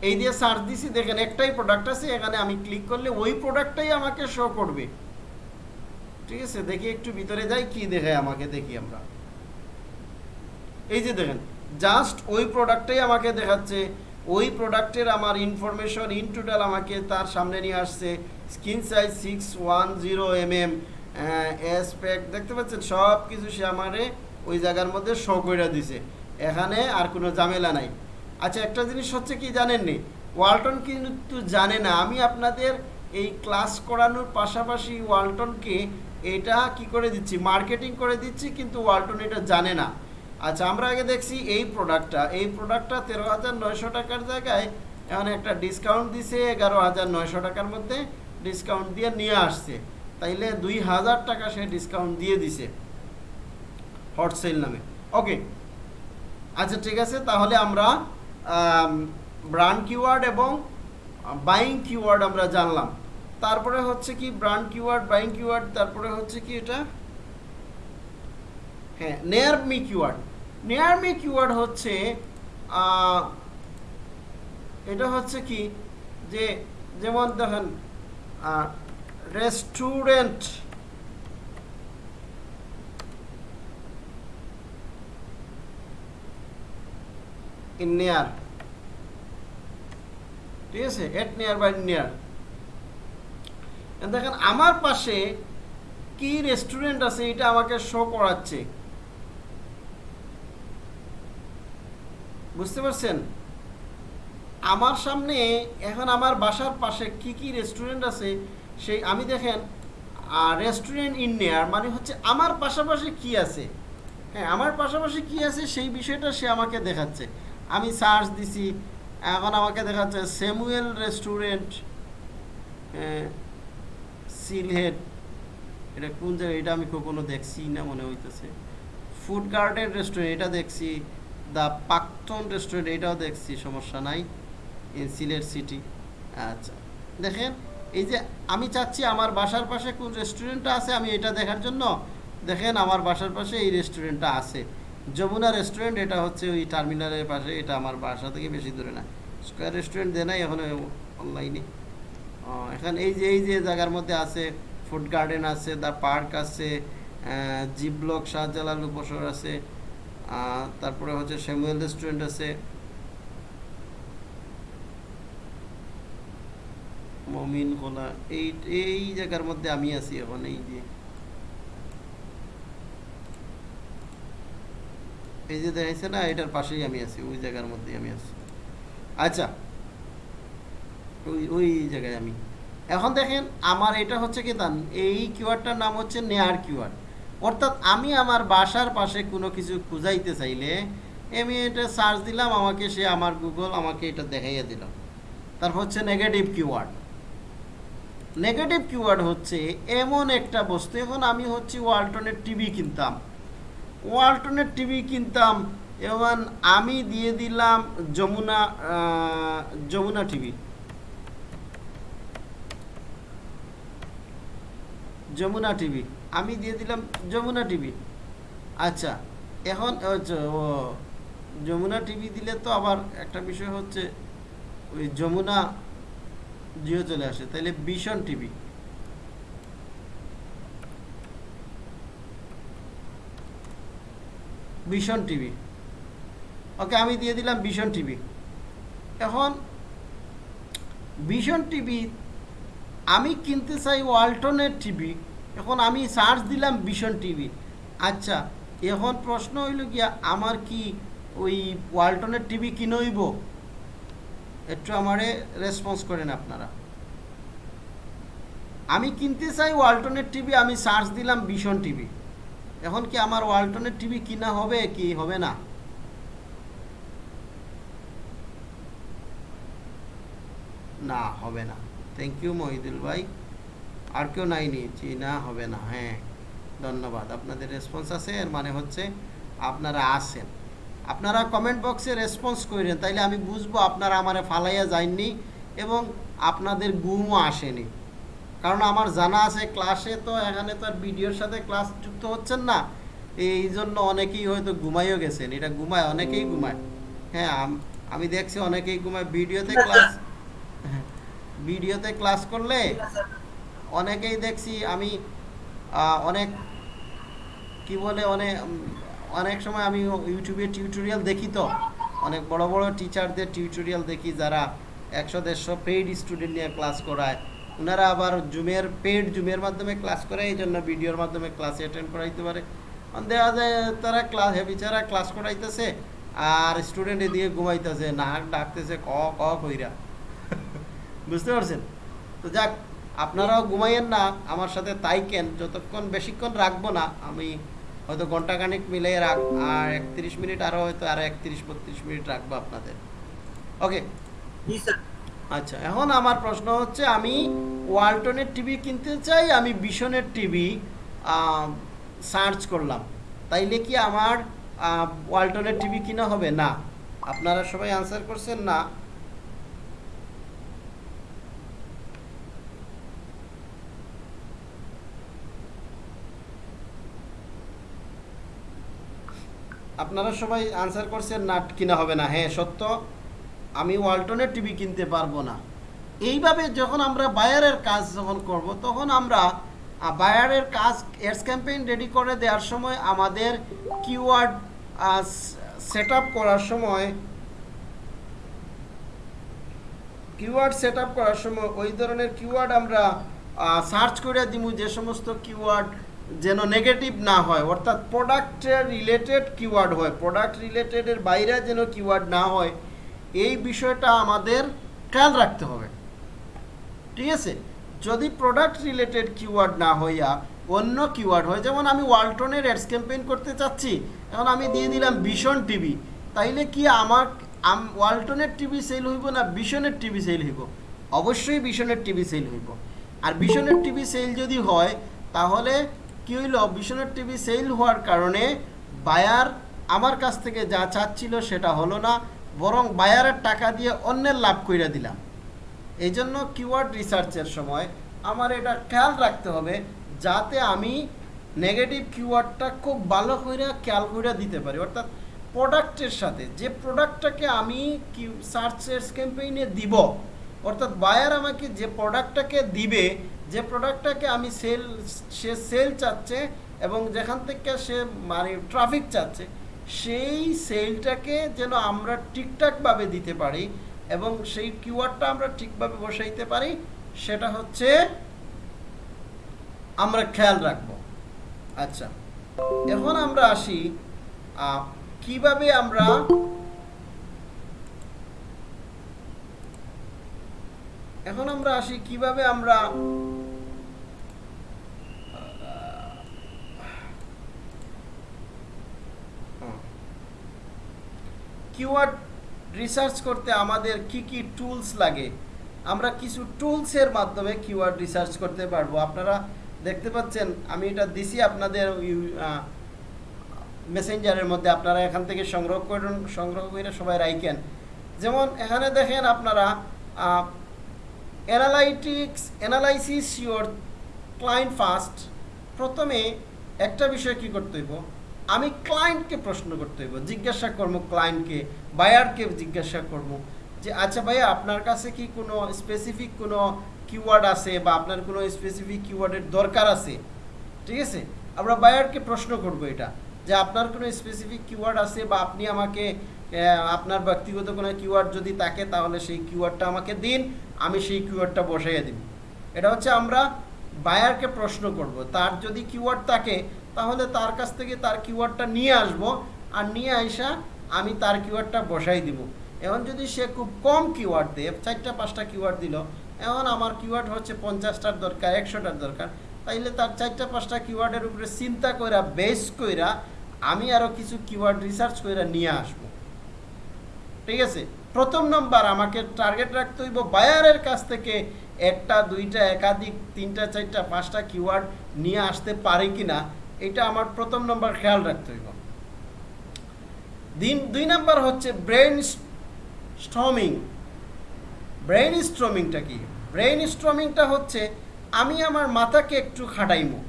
এই দিয়ে সার্চ দিছি, দেখেন একটাই প্রোডাক্ট আছে, এখানে আমি ক্লিক করলে ওই প্রোডাক্টটাই আমাকে শো করবে। ঠিক আছে, দেখি একটু ভিতরে যাই, কি দেখায় আমাকে দেখি আমরা। এই যে দেখেন জাস্ট ওই প্রোডাক্টটাই আমাকে দেখাচ্ছে, ওই প্রোডাক্টের আমার ইনফরমেশন ইন টোটাল আমাকে তার সামনে নিয়ে আসছে screen size six one zero M M S pack দেখতে পাচ্ছেন? সব কিছু সে আমারে ওই জায়গার মধ্যে শো করে দিছে। এখানে আর কোনো ঝামেলা নাই। আচ্ছা একটা জিনিস হচ্ছে কি জানেননি ওয়ালটন কিন্তু জানে না। আমি আপনাদের এই ক্লাস করানোর পাশাপাশি ওয়ালটনকে এটা কি করে দিচ্ছি? মার্কেটিং করে দিচ্ছি, কিন্তু ওয়ালটন এটা জানে না। আচ্ছা আমরা আগে দেখছি এই প্রোডাক্টটা এই প্রোডাক্টটা তেরো হাজার নয়শো টাকার জায়গায় এখন একটা ডিসকাউন্ট দিছে, এগারো হাজার নয়শো টাকার মধ্যে ডিসকাউন্ট দিয়ে নিয়ে আসছে। তাইলে দুই হাজার টাকা সে ডিসকাউন্ট দিয়ে দিছে। হটসেল নামে। ওকে আচ্ছা ঠিক আছে, তাহলে আমরা ব্র্যান্ড কিওয়ার্ড এবং বাইং কিওয়ার্ড আমরা জানলাম। তারপরে হচ্ছে কি ব্র্যান্ড কিওয়ার্ড বাইং কিওয়ার্ড তারপরে হচ্ছে কি এটা? হ্যাঁ near me keyword near me keyword হচ্ছে এটা হচ্ছে কি যে, যেমন দেখেন রেস্টুরেন্ট ইন নেয়ার ঠিক আছে? এট নেয়ার বাই নেয়ার দেখেন, আমার পাশে কি রেস্টুরেন্ট আছে, এটা আমাকে শো করাচ্ছে। বুঝতে পারছেন? আমার সামনে, এখন আমার বাসার পাশে কি কি রেস্টুরেন্ট আছে, সেই, আমি দেখেন রেস্টুরেন্ট ইন নেয়ার মানে হচ্ছে আমার পাশাপাশি কি আছে? হ্যাঁ আমার পাশাপাশি কি আছে, সেই বিষয়টা সে আমাকে দেখাচ্ছে। আমি সার্চ দিছি, এখন আমাকে দেখাচ্ছে স্যামুয়েল রেস্টুরেন্ট সিলহেড এটা কোন জায়গায়, এটা আমি কখনো দেখছি না মনে হইতেছে। ফুড গার্ডেন রেস্টুরেন্ট এটা দেখছি। দ্য পাকটন রেস্টুরেন্ট এটাও দেখছি, সমস্যা নাই। ইন সিলেট সিটি আচ্ছা দেখেন, এই যে আমি চাচ্ছি আমার বাসার পাশে কোন রেস্টুরেন্টটা আছে, আমি এটা দেখার জন্য, দেখেন আমার বাসার পাশে এই রেস্টুরেন্টটা আছে। যমুনা রেস্টুরেন্ট এটা হচ্ছে ওই টার্মিনালের পাশে, এটা আমার বাসা থেকে বেশি দূরে না। স্কোয়ার রেস্টুরেন্ট দেয় নাই এখন অনলাইনে এখন এই যে এই যে জায়গার মধ্যে আছে, ফুড গার্ডেন আছে দ্য পার্ক আছে জি ব্লক শাহজালাল উপসর আছে তারপরে হচ্ছে স্যামুয়েল রেস্টুরেন্ট আছে। মমিন কোলা, এই এই জায়গার মধ্যে আমি আছি এখন, এই যে। এই যে দেখাইছে না, এটার পাশেই আমি আছি, ওই জায়গার মধ্যেই আমি আছি। আচ্ছা ওই ওই জায়গায় আমি। এখন দেখেন আমার এটা হচ্ছে কি দান এই কিওয়ার্ডটার নাম হচ্ছে নেয়ার কিওয়ার্ড অর্থাৎ আমি আমার বাসার পাশে কোনো কিছু খুঁজাইতে চাইলে, আমি এটা সার্চ দিলাম, আমাকে সে আমার গুগল আমাকে এটা দেখাইয়া দিল। তারপর হচ্ছে নেগেটিভ কিওয়ার্ড নেগেটিভ কিওয়ার্ড হচ্ছে এমন একটা বস্তু, এখন আমি হচ্ছে ওয়ালটনের টিভি কিনতাম। ওয়ালটনের টিভি কিনতাম এবং আমি দিয়ে দিলাম যমুনা যমুনা টিভি যমুনা টিভি। আমি দিয়ে দিলাম যমুনা টিভি। আচ্ছা এখন, ও যমুনা টিভি দিলে তো আবার একটা বিষয় হচ্ছে, ওই যমুনা জিও চলে আসে তাহলে ভীষণ টিভি। ভীষণ টিভি। ওকে, আমি দিয়ে দিলাম ভীষণ টিভি। এখন, ভীষণ টিভি আমি কিনতে চাই ওয়ালটনের টিভি এখন আমি সার্চ দিলাম ভীষণ টিভি আচ্ছা এখন প্রশ্ন হইল গিয়া, আমার কি ওই ওয়ালটনের টিভি কিনে হইব একটু আমারে রেসপন্স করেন আপনারা। আমি কিনতে চাই ওয়ালটনের টিভি আমি সার্চ দিলাম ভীষণ টিভি এখন কি আমার ওয়ালটনের টিভি কিনা হবে কি হবে না? না, হবে না। থ্যাংক ইউ মহিদুল ভাই। আর কেউ নাই নিয়েছি না, হবে না। হ্যাঁ ধন্যবাদ। আপনাদের রেসপন্স আছে, এর মানে হচ্ছে আপনারা আসেন আপনারা কমেন্ট বক্সে রেসপন্স করেন তাইলে আমি বুঝব আপনারা আমারে ফালাইয়া যায়নি এবং আপনাদের গুমও আসেনি। কারণ আমার জানা আছে ক্লাসে তো এখানে তো আর ভিডিওর সাথে ক্লাস যুক্ত হচ্ছেন না। এই জন্য অনেকেই হয়তো ঘুমাইও গেছেন। এটা ঘুমায়, অনেকেই ঘুমায়। হ্যাঁ আমি দেখছি অনেকেই ঘুমায়। ভিডিওতে ক্লাস ভিডিওতে ক্লাস করলে অনেকেই দেখছি আমি অনেক কি বলে অনেক অনেক সময় আমি ইউটিউবে টিউটোরিয়াল দেখি তো। অনেক বড় বড় টিচারদের টিউটোরিয়াল দেখি যারা একশো দেড়শো পেইড স্টুডেন্ট নিয়ে ক্লাস করায়। ওনারা আবার জুমের পেইড জুমের মাধ্যমে ক্লাস করে এই জন্য ভিডিওর মাধ্যমে ক্লাসে অ্যাটেন্ড করাইতে পারে। দেখা যায় তারা ক্লাস বিচারা ক্লাস করাইতেছে আর স্টুডেন্ট এদিকে ঘুমাইতেছে, নাক ডাকতেছে, ক ক কইরা। বুঝতে পারছেন? তো যাক আপনারাও ঘুমাইয়েন না আমার সাথে তাই কেন? যতক্ষণ বেশিক্ষণ রাখব না আমি হয়তো ঘণ্টা খানিক মিলিয়ে রাখ আর একত্রিশ মিনিট আরও হয়তো আরও একত্রিশ বত্রিশ মিনিট রাখব আপনাদের। ওকে? আচ্ছা এখন আমার প্রশ্ন হচ্ছে আমি ওয়ালটনের টিভি কিনতে চাই আমি বিশনের টিভি সার্চ করলাম। তাইলে কি আমার ওয়ালটনের টিভি কিনা হবে? না। আপনারা সবাই আনসার করছেন না। আপনারা সবাই আনসার করছেন নাট কিনা হবে না। হ্যাঁ সত্য। আমি ওয়ালটনের টিভি কিনতে পারব না। এইভাবে যখন আমরা বায়ারের কাজ যখন করব, তখন আমরা বায়ারের কাজ, এডস ক্যাম্পেইন রেডি করে দেওয়ার সময় আমাদের কিওয়ার্ড সেট করার সময় কিওয়ার্ড সেট করার সময় ওই ধরনের কিওয়ার্ড আমরা সার্চ করে দিব যে সমস্ত কিওয়ার্ড যেন নেগেটিভ না হয়, অর্থাৎ প্রোডাক্টের রিলেটেড কিওয়ার্ড হয় প্রোডাক্ট রিলেটেডের বাইরে যেন কিওয়ার্ড না হয়, এই বিষয়টা আমাদের খেয়াল রাখতে হবে। ঠিক আছে? যদি প্রোডাক্ট রিলেটেড কিওয়ার্ড না হইয়া অন্য কিওয়ার্ড হয়, যেমন আমি ওয়ালটনের অ্যাডস ক্যাম্পেইন করতে চাচ্ছি, এখন আমি দিয়ে দিলাম ভীষণ টিভি তাইলে কি আমার, আম- ওয়ালটনের টিভি সেল হইব না ভীষণের টিভি সেল হইব? অবশ্যই ভীষণের টিভি সেল হইব। আর ভীষণের টিভি সেল যদি হয়, তাহলে কি হইল? ভীষণের টিভি সেল হওয়ার কারণে বায়ার আমার কাছ থেকে যা চাচ্ছিল সেটা হলো না, বরং বায়ারের টাকা দিয়ে অন্যের লাভ কইরা দিলাম। এই জন্য কিওয়ার্ড রিসার্চের সময় আমার এটা খেয়াল রাখতে হবে, যাতে আমি নেগেটিভ কিওয়ার্ডটা খুব ভালো করে খেয়াল করে দিতে পারি। অর্থাৎ প্রোডাক্টের সাথে, যে প্রোডাক্টটাকে আমি কি সার্চের ক্যাম্পেইনে দিব, অর্থাৎ বায়ার আমাকে যে প্রোডাক্টটাকে দিবে যে প্রোডাক্টটাকে আমি সেল সে সেল চাচ্ছে এবং যেখান থেকে সে মানে ট্রাফিক চাচ্ছে, সেই সেলটাকে যেন আমরা ঠিকঠাকভাবে দিতে পারি এবং সেই কিওয়ার্ডটা আমরা ঠিকভাবে বসাইতে পারি, সেটা হচ্ছে আমরা খেয়াল রাখব। আচ্ছা এখন আমরা আসি কীভাবে আমরা এখন আমরা আসি কীভাবে আমরা কিওয়ার্ড রিসার্চ করতে আমাদের কি কি টুলস লাগে, আমরা কিছু টুলসের মাধ্যমে কিওয়ার্ড রিসার্চ করতে পারব। আপনারা দেখতে পাচ্ছেন, আমি এটা দিছি আপনাদের মেসেঞ্জারের মধ্যে, আপনারা এখান থেকে সংগ্রহ করুন, সংগ্রহ করে সবাই রাইকেন যেমন এখানে দেখেন আপনারা analytics analysis your client first প্রথমে একটা বিষয় কি করতে হইব? আমি ক্লায়েন্টকে প্রশ্ন করতে হইব, জিজ্ঞাসা করব ক্লায়েন্টকে বায়ারকে জিজ্ঞাসা করব যে আচ্ছা ভাইয়া, আপনার কাছে কি কোনো স্পেসিফিক কোনো কিওয়ার্ড আছে বা আপনার কোনো স্পেসিফিক কিওয়ার্ডের দরকার আছে? ঠিক আছে? আমরা বায়ারকে প্রশ্ন করব এটা, যে, আপনার কোনো স্পেসিফিক কিওয়ার্ড আছে বা আপনি আমাকে আপনার ব্যক্তিগত কোনো কিওয়ার্ড যদি থাকে, তাহলে সেই কিওয়ার্ডটা আমাকে দিন, আমি সেই কিওয়ার্ডটা বসাইয়া দিব। এটা হচ্ছে আমরা বায়ারকে প্রশ্ন করব, তার যদি কিওয়ার্ড থাকে তাহলে তার কাছ থেকে তার কিওয়ার্ডটা নিয়ে আসব। আর নিয়ে আইসা আমি তার কিওয়ার্ডটা বসাই দিব। এখন যদি সে খুব কম কিওয়ার্ড দেয়, চারটা, পাঁচটা কিওয়ার্ড দিল, এখন আমার কিওয়ার্ড হচ্ছে পঞ্চাশটার দরকার, একশোটার দরকার। তাইলে তার চারটা, পাঁচটা কিওয়ার্ডের উপরে চিন্তা কইরা বেস কইরা আমি আরও কিছু কিওয়ার্ড রিসার্চ কইরা নিয়ে আসব। ঠিক আছে? প্রথম নম্বর আমাকে টার্গেট রাখতে হইব বায়ারের কাছ থেকে একটা, দুইটা, একাধিক, তিনটা, চারটা, পাঁচটা কিওয়ার্ড নিয়ে আসতে পারি কিনা। এটা আমার প্রথম নম্বর খেয়াল রাখতে হইব। দিন দুই নাম্বার হচ্ছে ব্রেন স্ট্রমিং। ব্রেন স্ট্রমিংটা কি? ব্রেন স্ট্রমিংটা হচ্ছে আমি আমার মাথাকে একটু খাটাইমো।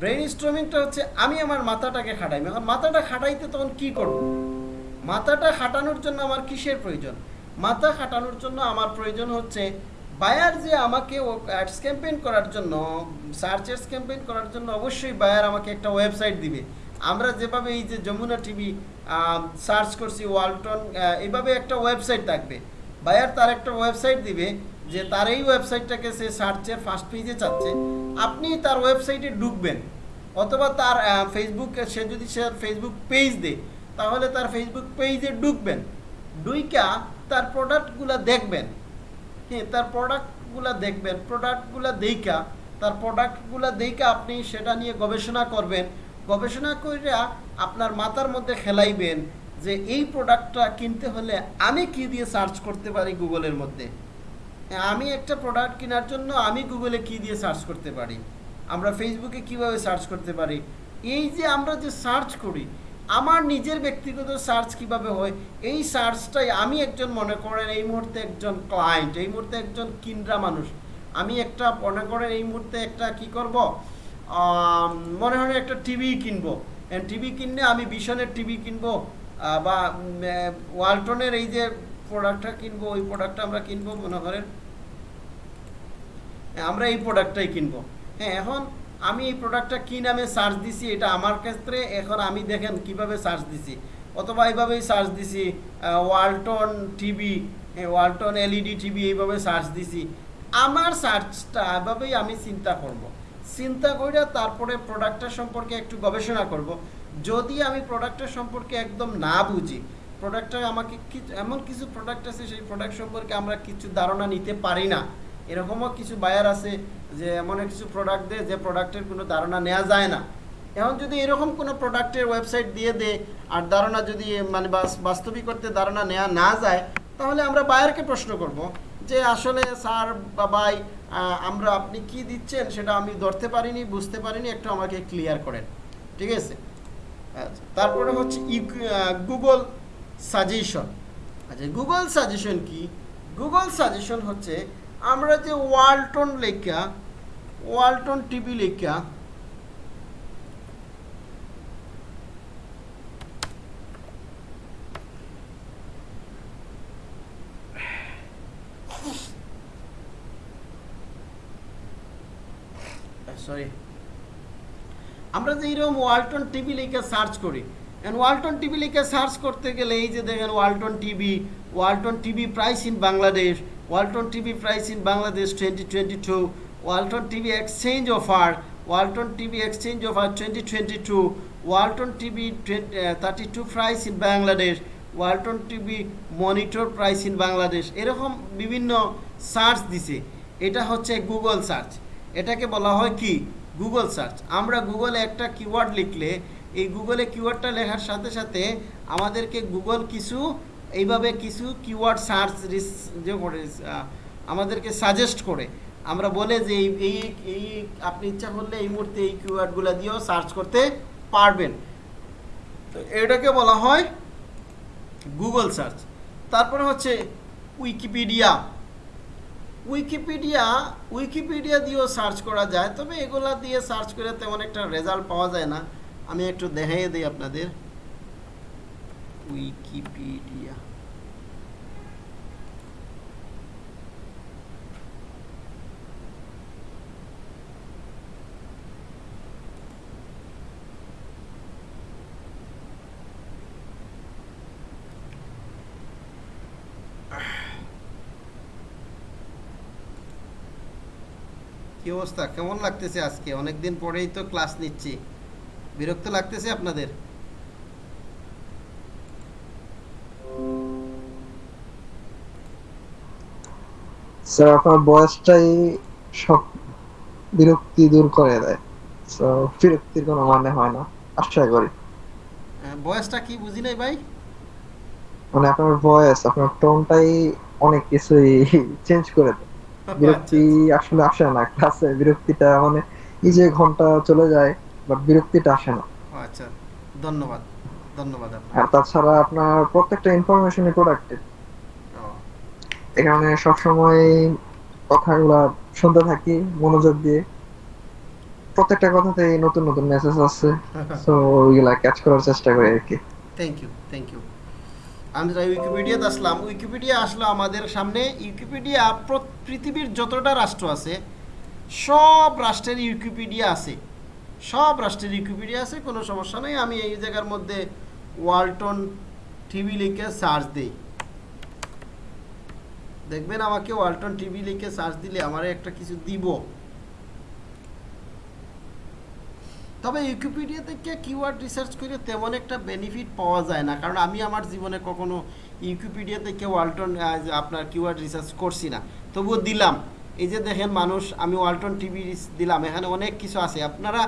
ব্রেন স্ট্রমিংটা হচ্ছে আমি আমার মাথাটাকে খাটাইমো। এখন মাথাটা খাটাইতে তখন কি করব? মাথাটা খাটানোর জন্য আমার কিসের প্রয়োজন? মাথা খাটানোর জন্য আমার প্রয়োজন হচ্ছে বায়ার যে আমাকে অ্যাডস ক্যাম্পেইন করার জন্য সার্চ অ্যাডস ক্যাম্পেইন করার জন্য অবশ্যই বায়ার আমাকে একটা ওয়েবসাইট দিবে। আমরা যেভাবে এই যে যমুনা টিভি সার্চ করছি ওয়ালটন এইভাবে একটা ওয়েবসাইট থাকবে। বায়ার তার একটা ওয়েবসাইট দিবে যে তার এই ওয়েবসাইটটাকে সে সার্চের ফার্স্ট পেজে চাচ্ছে। আপনি তার ওয়েবসাইটে ঢুকবেন। অথবা তার ফেসবুক সে যদি সে ফেসবুক পেজ দেয়, তাহলে তার ফেসবুক পেজে ঢুকবেন। ডুইকা তার প্রোডাক্টগুলো দেখবেন। হ্যাঁ তার প্রোডাক্টগুলো দেখবেন প্রোডাক্টগুলো দেইকা তার প্রোডাক্টগুলো দেইকা আপনি সেটা নিয়ে গবেষণা করবেন। গবেষণা কইরা আপনার মাথার মধ্যে খেলাইবেন যে এই প্রোডাক্টটা কিনতে হলে আমি কি দিয়ে সার্চ করতে পারি গুগলের মধ্যে? আমি একটা প্রোডাক্ট কেনার জন্য আমি গুগলে কি দিয়ে সার্চ করতে পারি? আমরা ফেসবুকে কীভাবে সার্চ করতে পারি? এই যে আমরা যে সার্চ করি আমার নিজের ব্যক্তিগত সার্চ কীভাবে হয়, এই সার্চটাই আমি একজন মনে করেন এই মুহূর্তে একজন ক্লায়েন্ট এই মুহূর্তে একজন কিনরা মানুষ। আমি একটা মনে করেন এই মুহূর্তে একটা কি করব মনে হয় একটা টিভি কিনবো। টিভি কিনলে আমি বিশনের টিভি কিনবো বা ওয়ালটনের এই যে প্রোডাক্টটা কিনবো, ওই প্রোডাক্টটা আমরা কিনবো মনে করেন। আমরা এই প্রোডাক্টটাই কিনবো। হ্যাঁ এখন আমি এই প্রোডাক্টটা কী নামে সার্চ দিছি, এটা আমার ক্ষেত্রে, এখন আমি দেখেন কীভাবে সার্চ দিছি অথবা এইভাবেই সার্চ দিছি Walton TV Walton LED TV এইভাবে সার্চ দিছি আমার সার্চটা এভাবেই আমি চিন্তা করব। চিন্তা করে তারপরে প্রোডাক্টটা সম্পর্কে একটু গবেষণা করব। যদি আমি প্রোডাক্টটা সম্পর্কে একদম না বুঝি প্রোডাক্টটা আমাকে এমন কিছু প্রোডাক্ট আছে, সেই প্রোডাক্ট সম্পর্কে আমরা কিছু ধারণা নিতে পারি না এরকমও কিছু বায়ার আছে যে এমন কিছু প্রোডাক্ট দেয় যে প্রোডাক্টের কোনো ধারণা নেওয়া যায় না। এখন যদি এরকম কোনো প্রোডাক্টের ওয়েবসাইট দিয়ে দে আর ধারণা যদি মানে বাস- বাস্তবিক করতে ধারণা নেওয়া না যায়, তাহলে আমরা বায়ারকে প্রশ্ন করব যে আসলে স্যার বা ভাই আমরা আপনি কি দিচ্ছেন সেটা আমি ধরতে পারিনি, বুঝতে পারিনি, একটু আমাকে ক্লিয়ার করেন। ঠিক আছে? আচ্ছা তারপরে হচ্ছে গুগল সাজেশন আচ্ছা গুগল সাজেশন কি? গুগল সাজেশন হচ্ছে আমরা যে ওয়ালটন লেখা, ওয়ালটন টিভি লেখা সরি আমরা যে এরকম ওয়ালটন টিভি লিখে সার্চ করি ওয়ালটন টিভি লিখে সার্চ করতে গেলে এই যে দেখেন Walton TV Walton TV price in Bangladesh Walton TV price in Bangladesh twenty twenty two Walton TV exchange offer Walton TV exchange offer twenty twenty two Walton TV thirty two price in Bangladesh Walton TV monitor price in Bangladesh এরকম বিভিন্ন search দিছে। এটা হচ্ছে Google search এটাকে বলা হয় কি? Google search আমরা গুগলে একটা কিওয়ার্ড লিখলে, এই গুগলে কিওয়ার্ডটা লেখার সাথে সাথে আমাদেরকে গুগল কিছু এইভাবে কিছু কিওয়ার্ড সার্চ যে করে আমাদেরকে সাজেস্ট করে। আমরা বলে যে এই এই এই আপনি ইচ্ছা করলে এই মুহূর্তে এই কিওয়ার্ডগুলো দিয়েও সার্চ করতে পারবেন। তো এটাকে বলা হয় গুগল সার্চ তারপরে হচ্ছে উইকিপিডিয়া উইকিপিডিয়া উইকিপিডিয়া দিয়েও সার্চ করা যায়, তবে এগুলা দিয়ে সার্চ করে তেমন একটা রেজাল্ট পাওয়া যায় না। আমি একটু দেখাইয়ে দিই আপনাদের। উইকিপিডিয়া অবস্থা? কেমন লাগতেছে আজকে? অনেকদিন পরেই তো ক্লাস নিচ্ছি। বিরক্ত লাগতেছে আপনাদের? স্যার আপনার বয়সটাই সব বিরক্তি দূর করে দেয়। বিরক্তির কোনো মানে হয় না আশা করি। বয়সটা কি বুঝি নাই ভাই? মানে আপনার ভয়েস আপনার টোনটাই অনেক কিছুই চেঞ্জ করে দেয়। বিরক্তি আসলে আসে না ক্লাসে বিরক্তিটা মানে এই যে ঘণ্টা চলে যায় বাট বিরক্তিটা আসে না। আচ্ছা ধন্যবাদ ধন্যবাদ আপনার আর তাছাড়া আপনার প্রত্যেকটা ইনফরমেশনই প্রোডাক্টিভ এখানে সবসময় কথাগুলা শুনতে থাকি মনোযোগ দিয়ে। প্রত্যেকটা কথাতেই নতুন নতুন মেসেজ আছে তো ওইগুলা ক্যাচ করার চেষ্টা করি আর কি। থ্যাংক ইউ থ্যাংক ইউ আমি যাই উইকিপিডিয়াতে আসলাম। উইকিপিডিয়া আসলো আমাদের সামনে। উইকিপিডিয়া পৃথিবীর যতটা রাষ্ট্র আছে, সব রাষ্ট্রের উইকিপিডিয়া আছে। সব রাষ্ট্রের উইকিপিডিয়া আছে, কোনো সমস্যা নেই। আমি এই জায়গার মধ্যে ওয়ালটন টিভি লিখে সার্চ দিই। দেখবেন আমাকে ওয়ালটন টিভি লিখে সার্চ দিলে আমার একটা কিছু দিব। তবে উইকিপিডিয়া থেকে কিওয়ার্ড রিসার্চ করে তেমন একটা বেনিফিট পাওয়া যায় না। কারণ আমি আমার জীবনে কখনো উইকিপিডিয়া থেকে ওয়ালটন আপনার কিওয়ার্ড রিসার্চ করছি না। তবুও দিলাম। এই যে দেখেন মানুষ, আমি ওয়ালটন টিভি দিলাম। এখানে অনেক কিছু আছে। আপনারা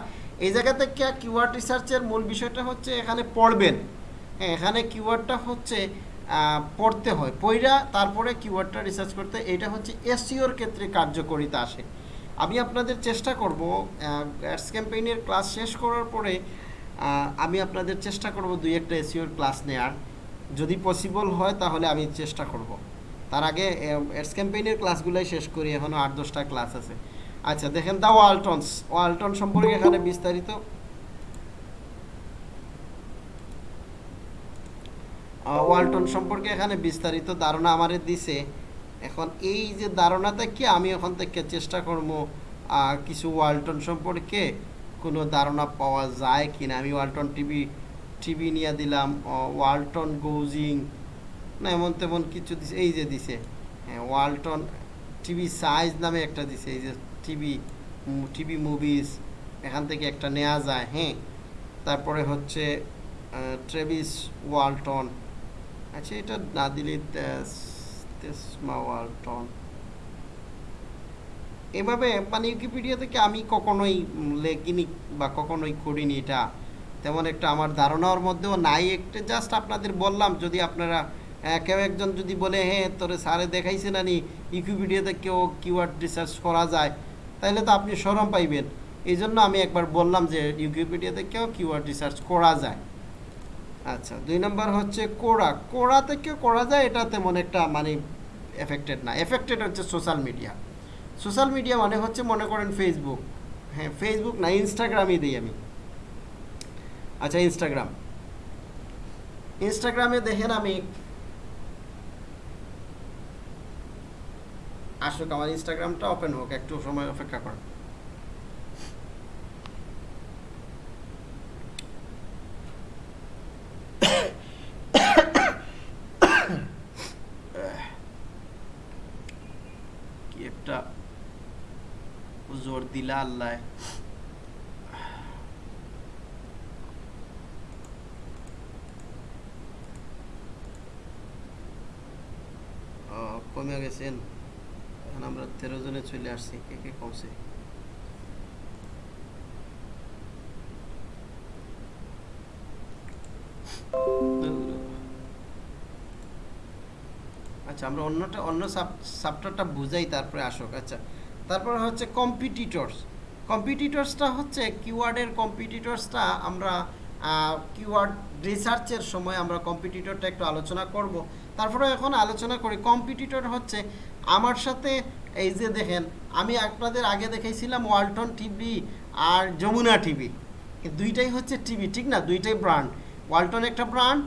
এই জায়গা থেকে কিওয়ার্ড রিসার্চের মূল বিষয়টা হচ্ছে এখানে পড়বেন। হ্যাঁ এখানে কিওয়ার্ডটা হচ্ছে পড়তে হয়। পইরা তারপরে কিওয়ার্ডটা রিসার্চ করতে এটা হচ্ছে এসিওর ক্ষেত্রে কার্যকরিতা আসে। আমি আপনাদের চেষ্টা করব অ্যাডস ক্যাম্পেইনের ক্লাস শেষ করার পরে আমি আপনাদের চেষ্টা করব দুই একটা এসিওর ক্লাস নেওয়ার যদি পসিবল হয় তাহলে আমি চেষ্টা করব। তার আগে অ্যাডস ক্যাম্পেইনের ক্লাসগুলোই শেষ করি এখনও আট দশটা ক্লাস আছে। আচ্ছা দেখেন দা ওয়ালটনস। ওয়ালটন সম্পর্কে এখানে বিস্তারিত। ওয়ালটন সম্পর্কে এখানে বিস্তারিত ধারণা আমারে দিছে। এখন এই যে ধারণাটা কি আমি এখন থেকে চেষ্টা করব কিছু ওয়ালটন সম্পর্কে কোনো ধারণা পাওয়া যায় কিনা। আমি ওয়ালটন টিভি টিভি নিয়ে দিলাম ওয়ালটন গোজিং, না, এমন তেমন কিছু দিছে, এই যে দিছে হ্যাঁ ওয়ালটন টিভি সাইজ নামে একটা দিছে, এই যে টিভি টিভি মুভিস, এখান থেকে একটা নেওয়া যায় হ্যাঁ। তারপরে হচ্ছে ট্রেভিস ওয়ালটন আচ্ছা এটা না দিলে এভাবে মানে উইকিপিডিয়া থেকে আমি কখনোই লেখিনি বা কখনোই করিনি এটা। তেমন একটা আমার ধারণার মধ্যেও নাই। একটা জাস্ট আপনাদের বললাম, যদি আপনারা কেউ একজন যদি বলে হ্যাঁ তোরে স্যারে দেখাইছে না নি? উইকিপিডিয়াতে কেউ কিওয়ার্ড রিসার্চ করা যায়? তাহলে তো আপনি সরম পাইবেন। এই জন্য আমি একবার বললাম যে উইকিপিডিয়াতে কেউ কিওয়ার্ড রিসার্চ করা যায়। আচ্ছা দুই নম্বর হচ্ছে কোড়া। কোড়া থেকে করা যায়, এটা তেমন একটা মানে এফেক্টেড না। এফেক্টেড হচ্ছে সোশ্যাল মিডিয়া সোশ্যাল মিডিয়া মানে হচ্ছে মনে করেন ফেসবুক হ্যাঁ ফেসবুক না ইনস্টাগ্রামই দিই আমি। আচ্ছা ইনস্টাগ্রাম ইনস্টাগ্রামে দেখেন আমি আসুক, আমার ইনস্টাগ্রামটা ওপেন হোক, একটু সময় অপেক্ষা করেন কি একটা জোর দিলা আল্লাহ। কমে গেছেন। এখন আমরা তেরো জনে চলে আসছি। কে কে কমছে? আচ্ছা আমরা অন্যটা, অন্য সাব সাবটারটা বুঝাই তারপরে আসুক আচ্ছা। তারপরে হচ্ছে কম্পিটিটর্স কম্পিটিটর্সটা হচ্ছে কিওয়ার্ডের কম্পিটিটর্সটা আমরা কিওয়ার্ড রিসার্চের সময় আমরা কম্পিটিটরটা একটু আলোচনা করব। তারপরে এখন আলোচনা করি। কম্পিটিটর হচ্ছে আমার সাথে, এই যে দেখেন, আমি আপনাদের আগে দেখাইছিলাম ওয়ালটন টিভি আর যমুনা টিভি। দুইটাই হচ্ছে টিভি, ঠিক না? দুইটাই ব্র্যান্ড ওয়ালটন একটা ব্র্যান্ড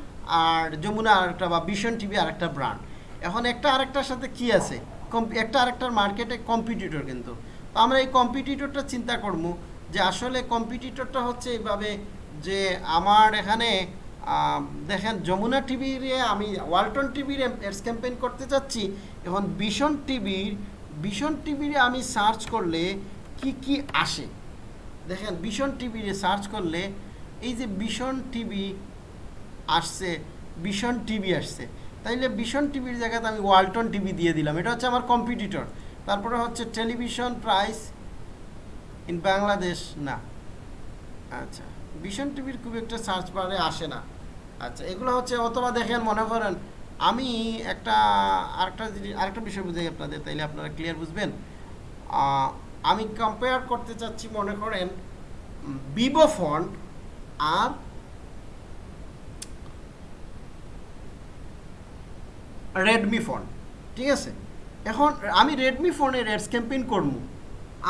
আর যমুনা আরেকটা বা ভীষণ টিভি আরেকটা ব্র্যান্ড এখন একটা আরেকটার সাথে কি আছে? একটা আরেকটার মার্কেটে কম্পিটিটর কিন্তু। তো আমরা এই কম্পিটিটরটা চিন্তা করব যে আসলে কম্পিটিটরটা হচ্ছে এইভাবে যে আমার এখানে দেখেন যমুনা টিভির আমি ওয়ালটন টিভির এডস ক্যাম্পেইন করতে চাচ্ছি। এখন ভীষণ টিভির ভীষণ টিভির আমি সার্চ করলে কি কি আসে? দেখেন ভীষণ টিভি সার্চ করলে এই যে ভীষণ টিভি আসছে, ভীষণ টিভি আসছে। তাইলে ভীষণ টিভির জায়গাতে আমি ওয়ালটন টিভি দিয়ে দিলাম। এটা হচ্ছে আমার কম্পিটিটর তারপরে হচ্ছে টেলিভিশন প্রাইস ইন বাংলাদেশ না। আচ্ছা ভীষণ টিভির খুব একটা সার্চ বারে আসে না। আচ্ছা এগুলো হচ্ছে অথবা দেখেন, মনে করেন, আমি একটা, আরেকটা জিনিস, আরেকটা বিষয় বুঝাই আপনাদের, তাইলে আপনারা ক্লিয়ার বুঝবেন। আমি কম্পেয়ার করতে চাচ্ছি, মনে করেন ভিভো ফোন আর রেডমি ফোন ঠিক আছে? এখন আমি রেডমি ফোনের এডস ক্যাম্পেইন করব।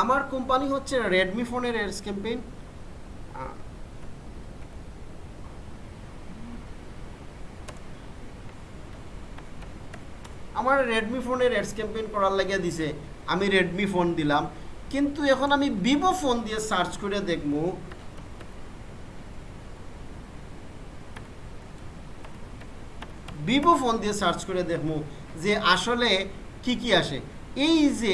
আমার কোম্পানি হচ্ছে রেডমি ফোনের এডস ক্যাম্পেইন আমার রেডমি ফোনের এডস ক্যাম্পেইন করার লাগিয়ে দিছে। আমি রেডমি ফোন দিলাম। কিন্তু এখন আমি ভিভো ফোন দিয়ে সার্চ করে দেখব। ভিভো ফোন দিয়ে সার্চ করে দেখব যে আসলে কি কি আসে। এই যে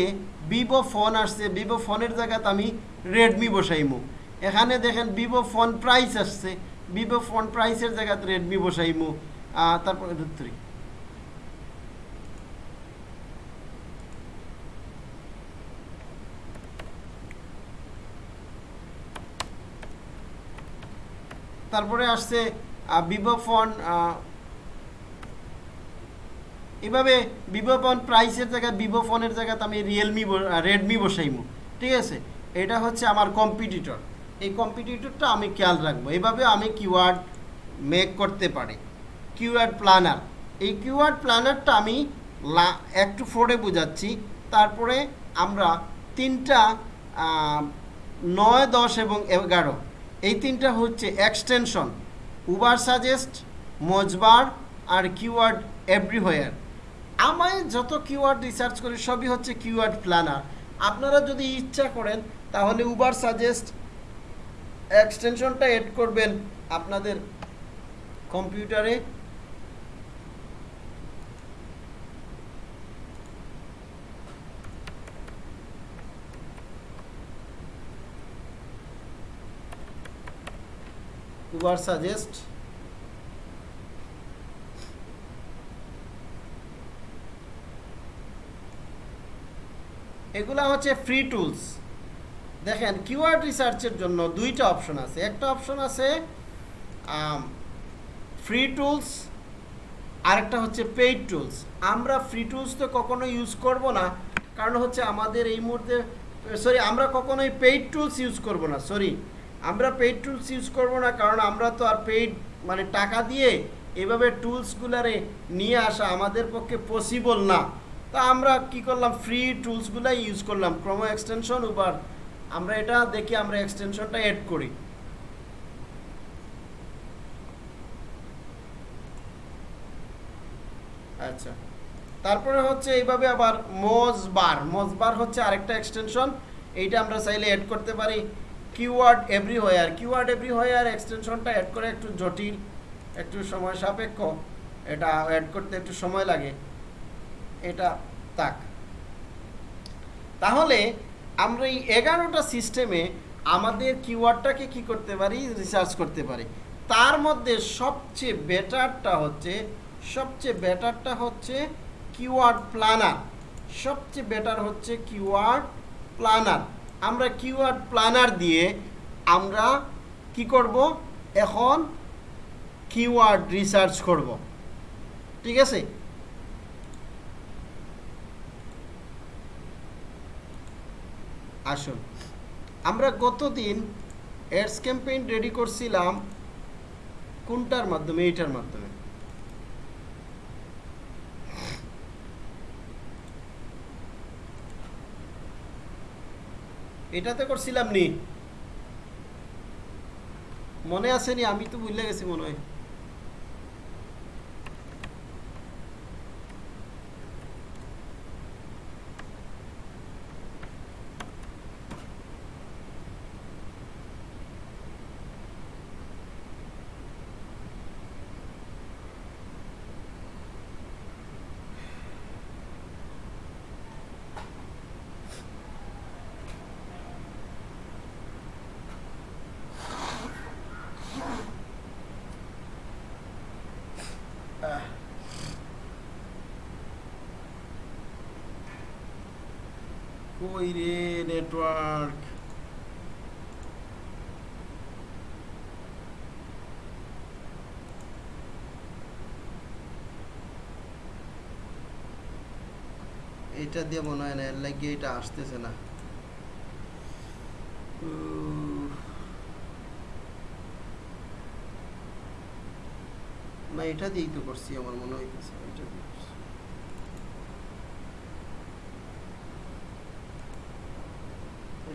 ভিভো ফোন আসছে ভিভো ফোনের জায়গাতে আমি রেডমি বসাইমু। এখানে দেখেন ভিভো ফোন প্রাইস আসছে ভিভো ফোন প্রাইসের জায়গাতে রেডমি বসাইমু। তারপরে ধরি তারপরে আসছে ভিভো ফোন এভাবে ভিভো ফোন প্রাইসের জায়গায় ভিভো ফোনের জায়গাতে আমি রিয়েলমি রেডমি বসাইমু। ঠিক আছে? এটা হচ্ছে আমার কম্পিটিটর এই কম্পিটিটরটা আমি খেয়াল রাখব। এভাবে আমি কিওয়ার্ড মেক করতে পারি। কিওয়ার্ড প্ল্যানার এই কিওয়ার্ড প্ল্যানারটা আমি লা- একটু ফোরে বোঝাচ্ছি। তারপরে আমরা তিনটা নয়, দশ এবং এগারো। এই তিনটা হচ্ছে এক্সটেনশন উবার সাজেস্ট মজবার আর কিওয়ার্ড এভরিহোয়ার আমায় যত কিওয়ার্ড রিসার্চ করি, সবই হচ্ছে কিওয়ার্ড প্ল্যানার আপনারা যদি ইচ্ছা করেন, তাহলে উবার সাজেস্ট এক্সটেনশনটা এড করবেন আপনাদের কম্পিউটারে উবার সাজেস্ট এগুলা হচ্ছে ফ্রি টুলস দেখেন কিওয়ার্ড রিসার্চের জন্য দুইটা অপশন আছে। একটা অপশন আছে ফ্রি টুলস আরেকটা হচ্ছে পেইড টুলস আমরা ফ্রি টুলস তো কখনো ইউজ করব না, কারণ হচ্ছে আমাদের এই মুহূর্তে সরি আমরা কখনোই পেইড টুলস ইউজ করব না সরি আমরা পেইড টুলস ইউজ করব না, কারণ আমরা তো আর পেইড মানে টাকা দিয়ে এভাবে টুলসগুলারে নিয়ে আসা আমাদের পক্ষে পসিবল না। তা আমরা কি করলাম? ফ্রি টুলসগুলাই ইউজ করলাম। ক্রমো এক্সটেনশন উবার আমরা এটা দেখি, আমরা এক্সটেনশনটা এড করি। আচ্ছা। তারপরে হচ্ছে এইভাবে আবার মোজবার মোজবার হচ্ছে আরেকটা এক্সটেনশন এইটা আমরা চাইলে অ্যাড করতে পারি। কিওয়ার্ড এভরিহোয়ার কিওয়ার্ড এভরিহোয়ার এক্সটেনশনটা অ্যাড করে একটু জটিল, একটু সময় সাপেক্ষ। এটা অ্যাড করতে একটু সময় লাগে। এটা তাক। তাহলে আমরা এই এগারোটা সিস্টেমে আমাদের কিওয়ার্ডটাকে কি করতে পারি? রিসার্চ করতে পারি। তার মধ্যে সবচেয়ে বেটারটা হচ্ছে, সবচেয়ে বেটারটা হচ্ছে কিওয়ার্ড প্ল্যানার সবচেয়ে বেটার হচ্ছে কিওয়ার্ড প্ল্যানার আমরা কিওয়ার্ড প্ল্যানার দিয়ে আমরা কি করব? এখন কিওয়ার্ড রিসার্চ করব। ঠিক আছে? আসুন। আমরা গতদিন এডস ক্যাম্পেইন রেডি করছিলাম কোনটার মাধ্যমে? এইটার মাধ্যমে। এটাতে করছিলাম নি। মনে আছে নি? আমি তো ভুলে গেছি মনে হয়। কই রে নেটওয়ার্ক। এটা দিয়ে মনে হয় না, এর লাগিয়ে এটা আসতেছে না। না, এটা দিয়েই তো করছি, আমার মনে হইতেছে এটা দিয়ে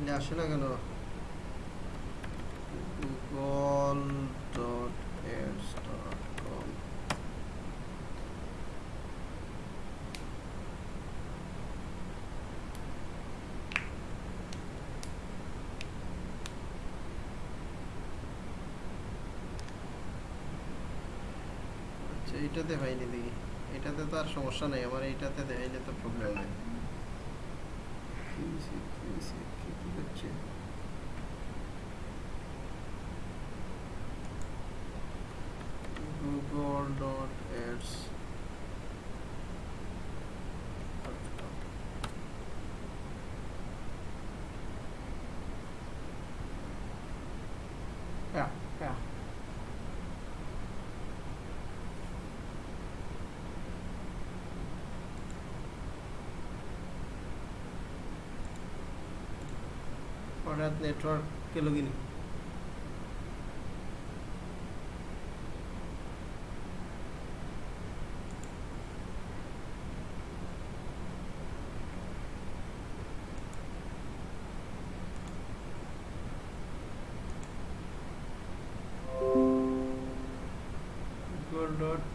তাহলে আসে না কেন? আচ্ছা এইটাতে হয়নি দেখি। এটাতে তো আর সমস্যা নেই, আমার এইটাতে দেখাইলে তো প্রবলেম নেই। হইছে, কি হইছে, কি কি হচ্ছে Google dot ads Yeah, yeah. হঠাৎ নেটওয়ার্ক গেল কিনি? গুগল ডট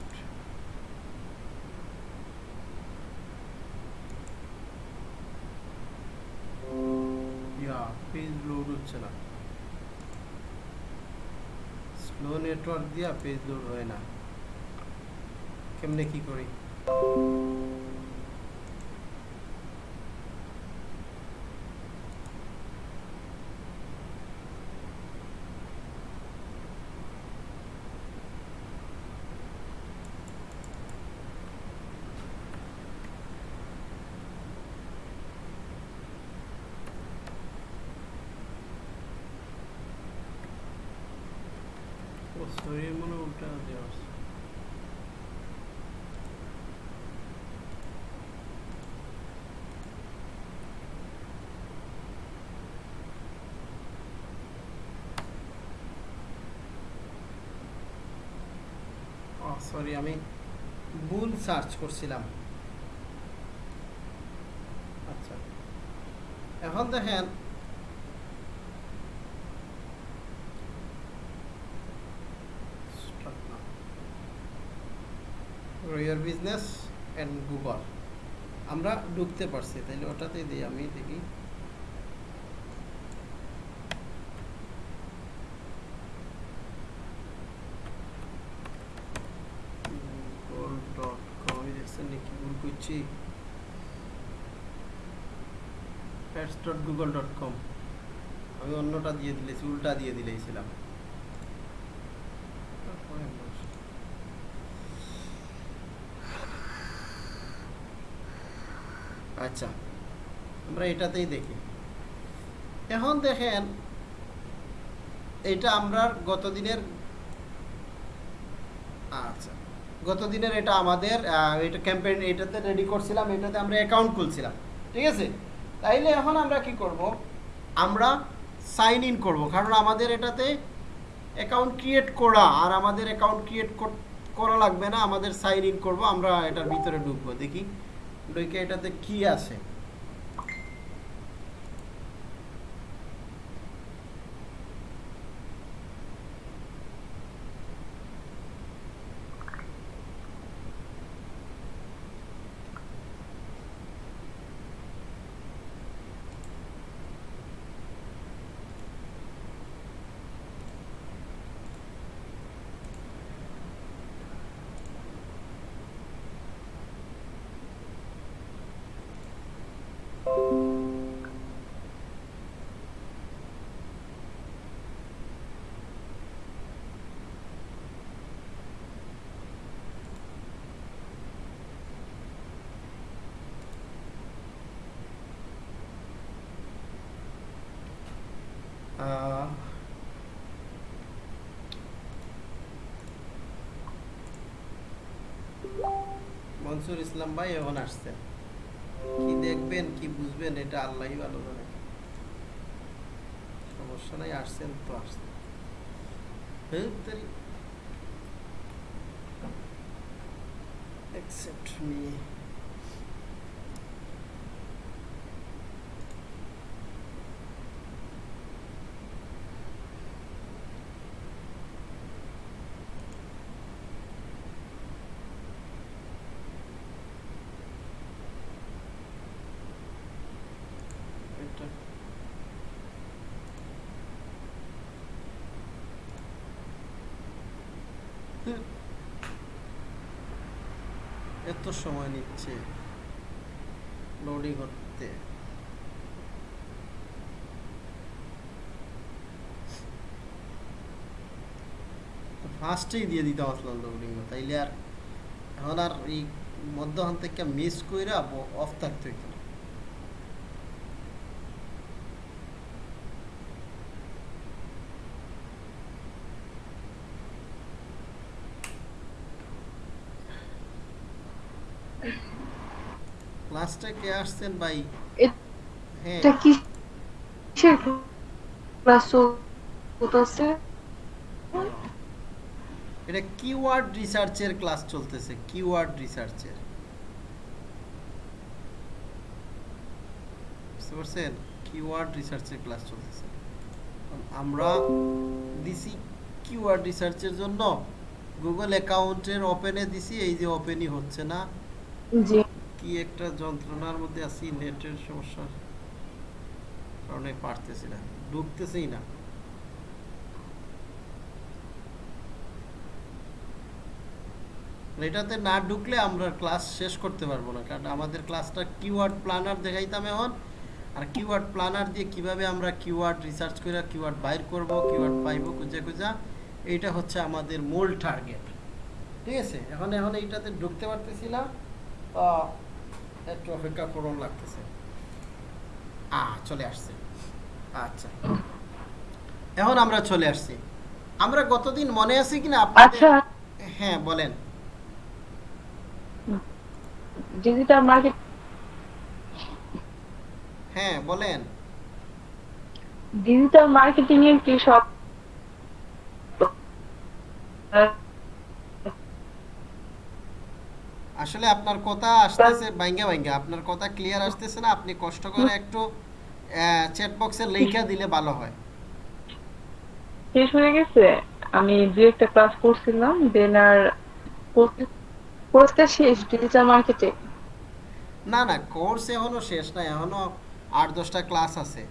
পেজ লোড হচ্ছে না। স্লো নেটওয়ার্ক দিয়া পেজ লোড হয় না। কেমনে কি করি? সরি মনে। সরি আমি ভুল সার্চ করছিলাম আচ্ছা এখন দেখেন Your business and Google আমরা ঢুকতে পারছি, তাইলে ওটাতে দিই, আমি দেখি। গুগল করছি। ডট গুগল ডট কম আমি অন্যটা দিয়ে দিলেছি, উল্টা দিয়ে দিলেছিলাম তারপরে বলছি। আচ্ছা আমরা এটাতেই দেখি। এখন দেখেন, এটা আমরা গত দিনের আচ্ছা গত দিনের এটা আমাদের এটা ক্যাম্পেইন এটাতে রেডি করছিলাম, এটাতে আমরা অ্যাকাউন্ট খুলছিলাম, ঠিক আছে? তাইলে এখন আমরা কি করব? আমরা সাইন ইন করব, কারণ আমাদের এটাতে অ্যাকাউন্ট ক্রিয়েট করা, আর আমাদের অ্যাকাউন্ট ক্রিয়েট করা লাগবে না, আমাদের সাইন ইন করব, আমরা এটার ভিতরে ঢুকবো, দেখি, ঢুকে এটাতে কি আছে। মনসুর ইসলাম ভাই এখন আসছেন কি দেখবেন কি বুঝবেন এটা আল্লাহই ভালো জানে। সমস্যা নাই আসছেন তো আসছেন। হ্যাঁ, accept me এটা হুম। এত সময় নিচ্ছে লোডিং করতে ফার্স্টেই দিয়ে দিতে আসলাম লোডিং তাইলে আর এখন আর এই মধ্যখান থেকে মিস কইরা অফ থাকতে হইতো আসছেন ভাই? হ্যাঁ। এটা কি কিসের ক্লাস চলতেছে এটা কিওয়ার্ড রিসার্চের ক্লাস চলতেছে কিওয়ার্ড রিসার্চের বুঝতে পারছেন? কিওয়ার্ড রিসার্চের ক্লাস চলতেছে। আমরা দিছি কিওয়ার্ড রিসার্চের জন্য। গুগল অ্যাকাউন্টের ওপেনে দিছি এই যে ওপেনই হচ্ছে না। জি। কি একটা যন্ত্রণার মধ্যে আছি, নেটের সমস্যা। কারণে পারতেছি না, ঢুকতেছেই না। এটাতে না ঢুকলে আমরা ক্লাস শেষ করতে পারব না, কারণ আমাদের ক্লাসটা কিওয়ার্ড প্ল্যানার দেখাইতাম এখন। আর কিওয়ার্ড প্ল্যানার দিয়ে কীভাবে আমরা কিওয়ার্ড রিসার্চ করে কিওয়ার্ড বাইর করব, কিওয়ার্ড পাইবো, খুঁজে খুঁজা, এইটা হচ্ছে আমাদের মূল টার্গেট। ঠিক আছে? এখন এখন এইটাতে ঢুকতে পারতেছি না। একটু অপেক্ষা করুন লাগতেছে। আ চলে আসছে। আচ্ছা। এখন আমরা চলে আসছি। আমরা গতদিন মনে আছে কিনা আপনাদের আচ্ছা। হ্যাঁ বলেন। ডিজিটাল মার্কেট হ্যাঁ বলেন। ডিজিটাল মার্কেটিং এর কি সব আসলে আপনার কথা আসতেছে বাইঙ্গা বাইঙ্গা আপনার কথা ক্লিয়ার আসতেছে না আপনি কষ্ট করে একটু চ্যাট বক্সে লেখা দিলে ভালো হয়। শেষ হয়ে গেছে? আমি দু একটা ক্লাস করছিলাম দেন আর কোর্সটা শেষ ডিজিটাল মার্কেটে না না কোর্স এখনও শেষ না এখনও আট দশটা ক্লাস আছে।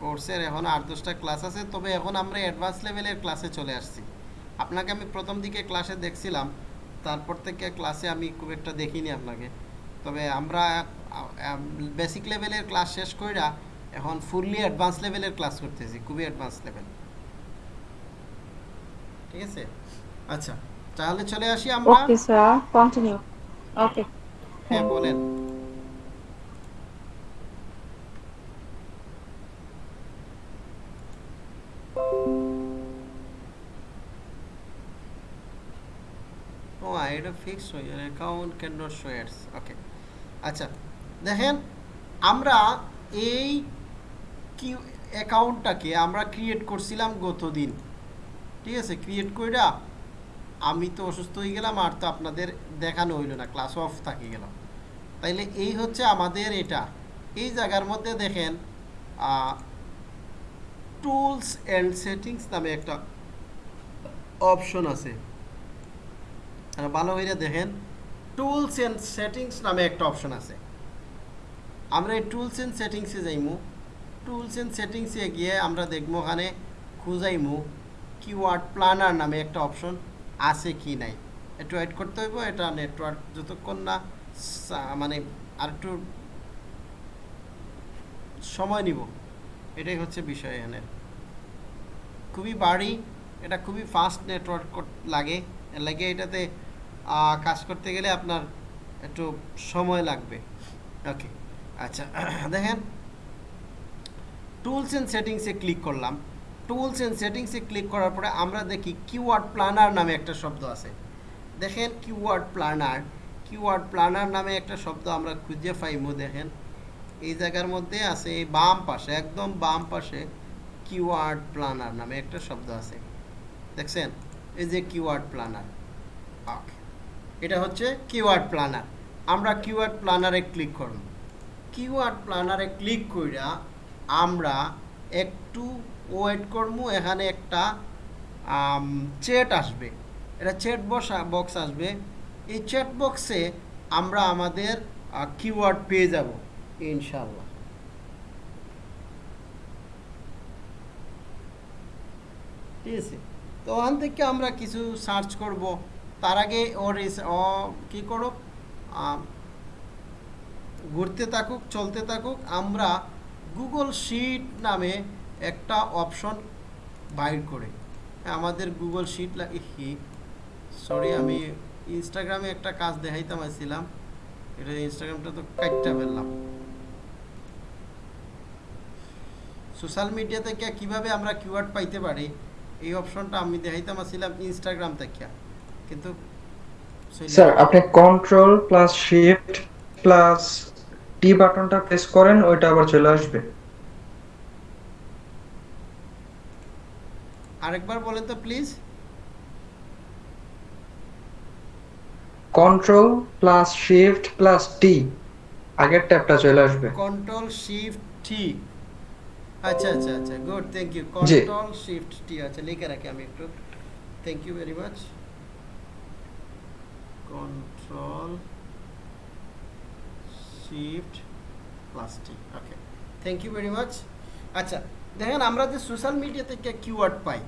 কোর্সের এখন আট দশটা ক্লাস আছে তবে এখন আমরা অ্যাডভান্স লেভেলের ক্লাসে চলে আসছি। আপনাকে আমি প্রথম দিকে ক্লাসে দেখছিলাম তারপর থেকে ক্লাসে আমি খুব একটা দেখিনি আপনাকে। তবে আমরা বেসিক লেভেলের ক্লাস শেষ কইরা এখন ফুললি অ্যাডভান্স লেভেলের ক্লাস করতেছি খুবই অ্যাডভান্স লেভেল ঠিক আছে? আচ্ছা তাহলে চলে আসি আমরা। ওকে স্যার কন্টিনিউ ওকে হ্যাঁ বলেন। এটা ফিক্স হয়ে যাবে account can not show ads okay আচ্ছা দেখেন, আমরা এই কি অ্যাকাউন্টটাকে আমরা ক্রিয়েট করছিলাম গতদিন, ঠিক আছে? ক্রিয়েট কইরা আমি তো অসুস্থ হয়ে গেলাম, আর তো আপনাদের দেখানো হইল না ক্লাস অফ থাকি গেলাম। তাইলে এই হচ্ছে আমাদের এটা। এই জায়গার মধ্যে দেখেন টুলস অ্যান্ড সেটিংস নামে একটা অপশন আছে। আর ভালো হইলে দেখেন টুলস অ্যান্ড সেটিংস নামে একটা অপশন আছে। আমরা এই টুলস অ্যান্ড সেটিংসে যাইমু। টুলস অ্যান্ড সেটিংসে গিয়ে আমরা দেখব ওখানে খুঁজাইমু কিওয়ার্ড প্ল্যানার নামে একটা অপশন আছে কি নাই। একটু ওয়েট করতে হইব, এটা নেটওয়ার্ক যতক্ষণ না মানে আর একটু সময় নিব। এটাই হচ্ছে বিষয় এখানে খুবই বাড়ি, এটা খুবই ফাস্ট নেটওয়ার্ক লাগে। লাগে এটাতে কাজ করতে গেলে আপনার একটু সময় লাগবে। ওকে আচ্ছা দেখেন। টুলস অ্যান্ড সেটিংসে ক্লিক করলাম। টুলস অ্যান্ড সেটিংসে ক্লিক করার পরে আমরা দেখি কিওয়ার্ড প্ল্যানার নামে একটা শব্দ আছে। দেখেন কিওয়ার্ড প্ল্যানার কিওয়ার্ড প্ল্যানার নামে একটা শব্দ আমরা খুঁজে পাইমু, দেখেন। এই জায়গার মধ্যে আছে এই বাম পাশে, একদম বাম পাশে কিওয়ার্ড প্ল্যানার নামে একটা শব্দ আছে। দেখছেন? এই যে কিওয়ার্ড প্ল্যানার ওকে এটা হচ্ছে কিওয়ার্ড প্ল্যানার আমরা কিওয়ার্ড প্ল্যানারে ক্লিক করব। কিওয়ার্ড প্ল্যানারে ক্লিক কইরা আমরা একটু ওয়েট করব, এখানে একটা চেট আসবে। এটা চেট বক্স বক্স আসবে। এই চেট বক্সে আমরা আমাদের কিওয়ার্ড পেয়ে যাব ইনশাল্লাহ ঠিক আছে? তো ওখান থেকে আমরা কিছু সার্চ করব। তার আগে ওর ও কী করুক ঘুরতে থাকুক, চলতে থাকুক, আমরা গুগল শিট নামে একটা অপশন বাইর করে। আমাদের গুগল শিট লাগি সরি আমি ইনস্টাগ্রামে একটা কাজ দেখাইতাম আসছিলাম এটা ইনস্টাগ্রামটা তো কাটটা ফেললাম। সোশ্যাল মিডিয়া থেকে কীভাবে আমরা কিওয়ার্ড পাইতে পারি, এই অপশনটা আমি দেখাইতাম আসছিলাম ইনস্টাগ্রাম থেকে। কিন্তু স্যার আপনি control plus shift plus T বাটনটা প্রেস করেন ওইটা আবার চলে আসবে। আরেকবার বলেন তো please control plus shift plus T আগের ট্যাবটা চলে আসবে। কন্ট্রোল শিফট টি আচ্ছা আচ্ছা আচ্ছা good thank you. Control shift T আচ্ছা লিখে রাখি আমি একটু। Thank you very much control shift plus T okay thank you very much আচ্ছা দেখেন আমরা যে সোশ্যাল মিডিয়া থেকে কিওয়ার্ড পাই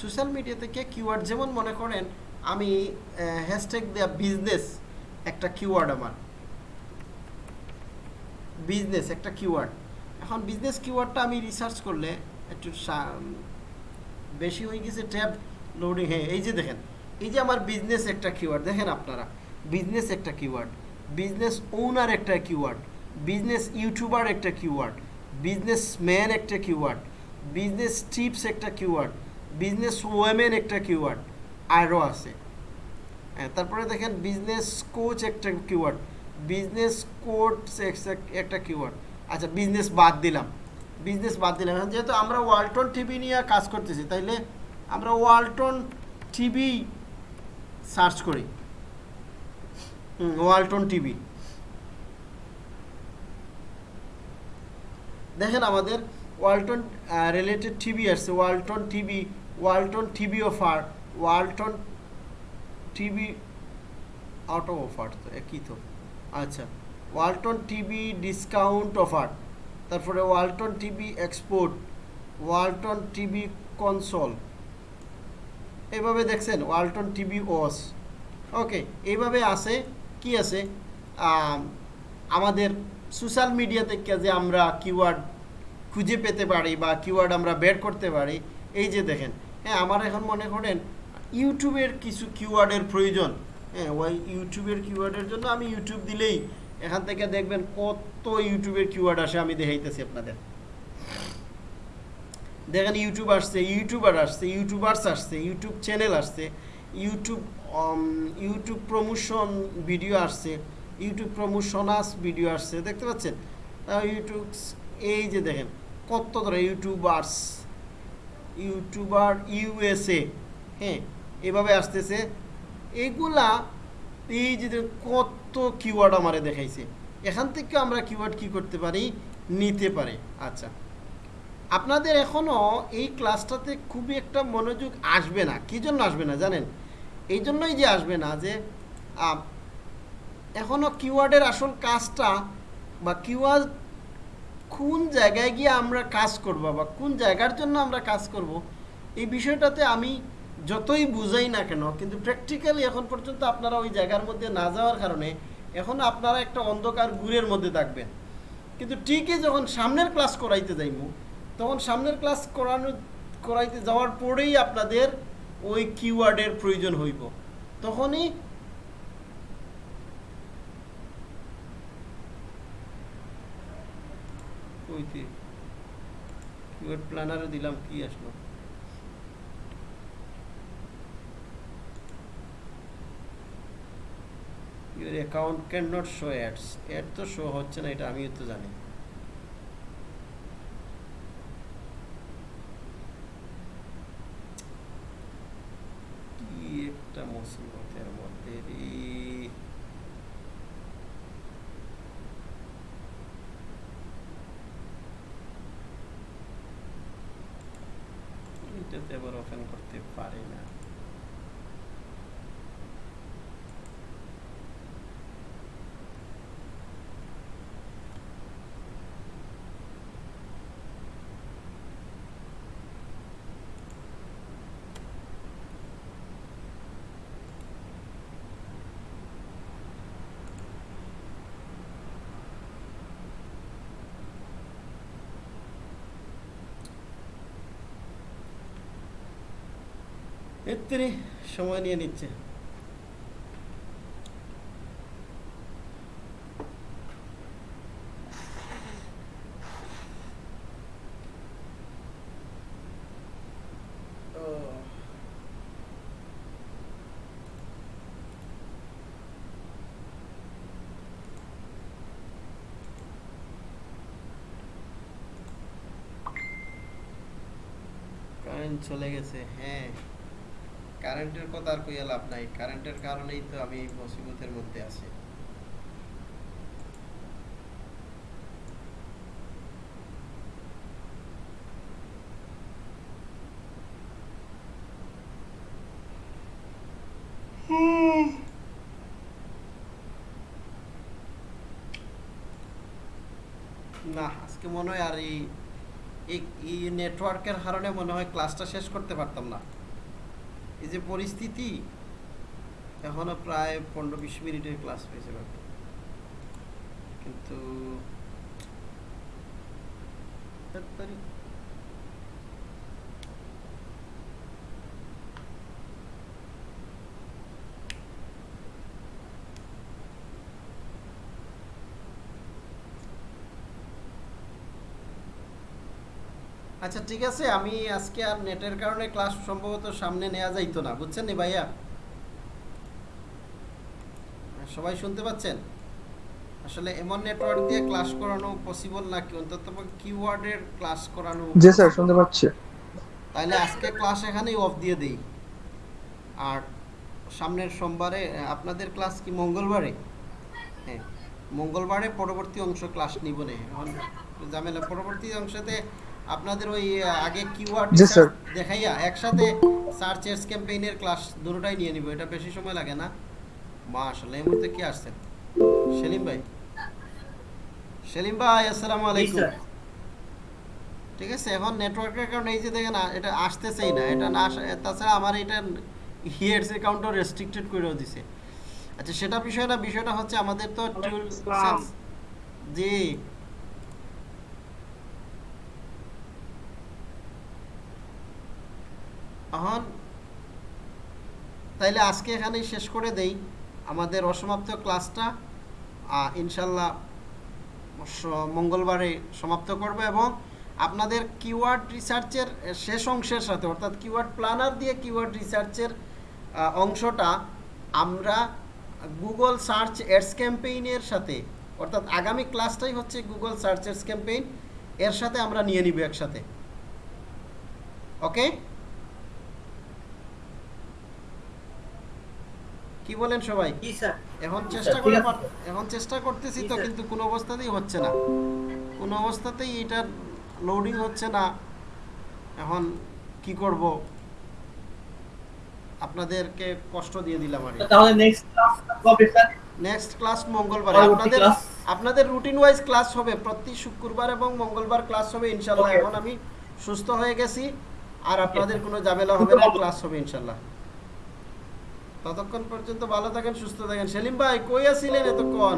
সোশ্যাল মিডিয়া থেকে কিওয়ার্ড যেমন মনে করেন আমি হ্যাশট্যাগ দেয়া বিজনেস একটা কিওয়ার্ড আমার। বিজনেস একটা কিওয়ার্ড এখন বিজনেস কিওয়ার্ডটা আমি রিসার্চ করলে একটু বেশি হয়ে গেছে ট্যাব লোডিং হ্যাঁ এই যে দেখেন। এই যে আমার বিজনেস একটা কিওয়ার্ড দেখেন আপনারা বিজনেস একটা কিওয়ার্ড বিজনেস ওনার একটা কিওয়ার্ড বিজনেস ইউটিউবার একটা কিওয়ার্ড বিজনেস ম্যান একটা কিওয়ার্ড বিজনেস টিপস একটা কিওয়ার্ড বিজনেস ওয়েমেন একটা কিওয়ার্ড আরও আছে। হ্যাঁ তারপরে দেখেন বিজনেস কোচ একটা কিওয়ার্ড বিজনেস কোচ একটা কিওয়ার্ড আচ্ছা বিজনেস বাদ দিলাম বিজনেস বাদ দিলাম। যেহেতু আমরা ওয়ালটন টিভি নিয়ে কাজ করতেছি, তাইলে আমরা ওয়ালটন টিভি সার্চ করি। Walton TV. দেখেন আমাদের ওয়ালটন রিলেটেড টিভি আসছে Walton TV Walton TV offer Walton TV out of offer তো একই তো? আচ্ছা ওয়ালটন টিভি ডিসকাউন্ট অফার তারপরে Walton TV export Walton TV console এইভাবে দেখছেন ওয়ালটন টিভি ওস ওকে এইভাবে আছে, কি আছে? আমাদের সোশ্যাল মিডিয়া থেকে যে আমরা কিওয়ার্ড খুঁজে পেতে পারি বা কিওয়ার্ড আমরা বের করতে পারি, এই যে দেখেন হ্যাঁ আমার এখন মনে করেন ইউটিউবের কিছু কিওয়ার্ডের প্রয়োজন। হ্যাঁ ওই ইউটিউবের কিওয়ার্ডের জন্য আমি ইউটিউব দিলেই এখান থেকে দেখবেন কত ইউটিউবের কিওয়ার্ড আসে, আমি দেখাইতেছি আপনাদের। দেখেন ইউটিউব আসছে ইউটিউবার আসছে ইউটিউবার্স আসছে ইউটিউব চ্যানেল আসছে ইউটিউব ইউটিউব প্রমোশন ভিডিও আসছে ইউটিউব প্রমোশনাস ভিডিও আসছে, দেখতে পাচ্ছেন? ইউটিউব এই যে দেখেন, কত ধরে ইউটিউবার্স ইউটিউবার ইউএসএ হ্যাঁ এভাবে আসতেছে। এগুলা, এই যে কত কিওয়ার্ড আমারে দেখাইছে। এখান থেকে আমরা কিওয়ার্ড কি করতে পারি? নিতে পারি। আচ্ছা। আপনাদের এখনও এই ক্লাসটাতে খুবই একটা মনোযোগ আসবে না। কী জন্য আসবে না জানেন? এই জন্যই যে আসবে না যে এখনও কিওয়ার্ডের আসল কাজটা বা কিওয়ার্ড কোন জায়গায় গিয়ে আমরা কাজ করব বা কোন জায়গার জন্য আমরা কাজ করব, এই বিষয়টাতে আমি যতই বুঝাই না কেন, কিন্তু প্র্যাকটিক্যালি এখন পর্যন্ত আপনারা ওই জায়গার মধ্যে না যাওয়ার কারণে এখন আপনারা একটা অন্ধকার গুড়ের মধ্যে থাকবেন। কিন্তু ঠিকই যখন সামনের ক্লাস করাইতে যাইমু তখন সামনের ক্লাস করানো, করাইতে যাওয়ার পরেই আপনাদের ওই কিওয়ার্ডের প্রয়োজন হইব। তখনই কইতে কিওয়ার্ড প্ল্যানারে দিলাম, কি আসলো? Your account can not show ads ad তো শো হচ্ছে না, এটা আমিও তো জানি। じゃあもうすぐのキャラ持ってりちょっとやばろうかんこってファレな。এত্তিরি সময় নিয়ে নিচ্ছে। কারেন্ট চলে গেছে হ্যাঁ। কারেন্টের কথা আর কইয়া লাভ নাই। কারেন্টের কারণেই তো আমি মুসিবতের মধ্যে আছি। না, আজকে মনে হয় আর এই নেটওয়ার্কের কারণে মনে হয় ক্লাসটা শেষ করতে পারতাম না। এই যে পরিস্থিতি এখনও প্রায় পনেরো বিশ মিনিটের ক্লাস হয়েছে বাকি কিন্তু আচ্ছা ঠিক আছে আমি আজকে আর নেটের কারণে ক্লাস সম্ভবত সামনে নেওয়া যাইতো না বুঝছেন নি ভাইয়া? সবাই শুনতে পাচ্ছেন? আসলে এমন নেটওয়ার্ক দিয়ে ক্লাস করানো পসিবল না কি অন্তত কিওয়ার্ডের ক্লাস করানো জি স্যার শুনতে পাচ্ছি। তাহলে আজকে ক্লাস এখানেই অফ দিয়ে দেই। আর সামনের সোমবারে আপনাদের ক্লাস কি মঙ্গলবারে? হ্যাঁ মঙ্গলবারে পরবর্তী অংশ ক্লাস নিব নে। এখন ঝামেলা পরবর্তী অংশতে আপনাদের ওই আগে কিওয়ার্ড জি, স্যার। দেখাইয়া একসাথে সার্চ এস ক্যাম্পেইনের ক্লাস দুটোটাই নিয়ে নিব এটা বেশি সময় লাগে না। মাশাআল্লাহ এই মুহূর্তে কি আসছেন? সেলিম ভাই। সেলিম ভাই আসসালামু জি আলাইকুম। স্যার ঠিক আছে এখন নেটওয়ার্কের কারণে এই যে দেখেন এটা আসতেছেই না এটা না তাছাড়া আমার এটা হিয়ার্স অ্যাকাউন্টও রেস্ট্রিক্টেড করেও দিছে। আচ্ছা সেটা বিষয় না বিষয়টা হচ্ছে আমাদের তো টুল জি। এখন তাইলে আজকে এখানেই শেষ করে দেই। আমাদের অসমাপ্ত ক্লাসটা ইনশাল্লাহ মঙ্গলবারে সমাপ্ত করব এবং আপনাদের কিওয়ার্ড রিসার্চের শেষ অংশের সাথে, অর্থাৎ কিওয়ার্ড প্ল্যানার দিয়ে কিওয়ার্ড রিসার্চের অংশটা আমরা গুগল সার্চ এডস ক্যাম্পেইনের সাথে, অর্থাৎ আগামী ক্লাসটাই হচ্ছে গুগল সার্চ এডস ক্যাম্পেইন এর সাথে আমরা নিয়ে নিব একসাথে। ওকে কি বলেন সবাই? এখন চেষ্টা করে এখন চেষ্টা করতেছি তো কিন্তু কোনো অবস্থাতেই হচ্ছে না। কোনো অবস্থাতেই এটা লোডিং হচ্ছে না। এখন কি করব? আপনাদেরকে কষ্ট দিয়ে দিলাম আর তাহলে নেক্সট ক্লাস কবে স্যার? নেক্সট ক্লাস মঙ্গলবার। আপনাদের আপনাদের রুটিন ওয়াইজ ক্লাস হবে। প্রতি শুক্রবার এবং মঙ্গলবার ক্লাস হবে ইনশাল্লাহ এখন আমি সুস্থ হয়ে গেছি। আর আপনাদের কোনো ঝামেলা হবে না ক্লাস হবে ইনশাল্লাহ ততক্ষণ পর্যন্ত ভালো থাকেন সুস্থ থাকেন। সেলিম ভাই কই আছিলেন এতক্ষণ?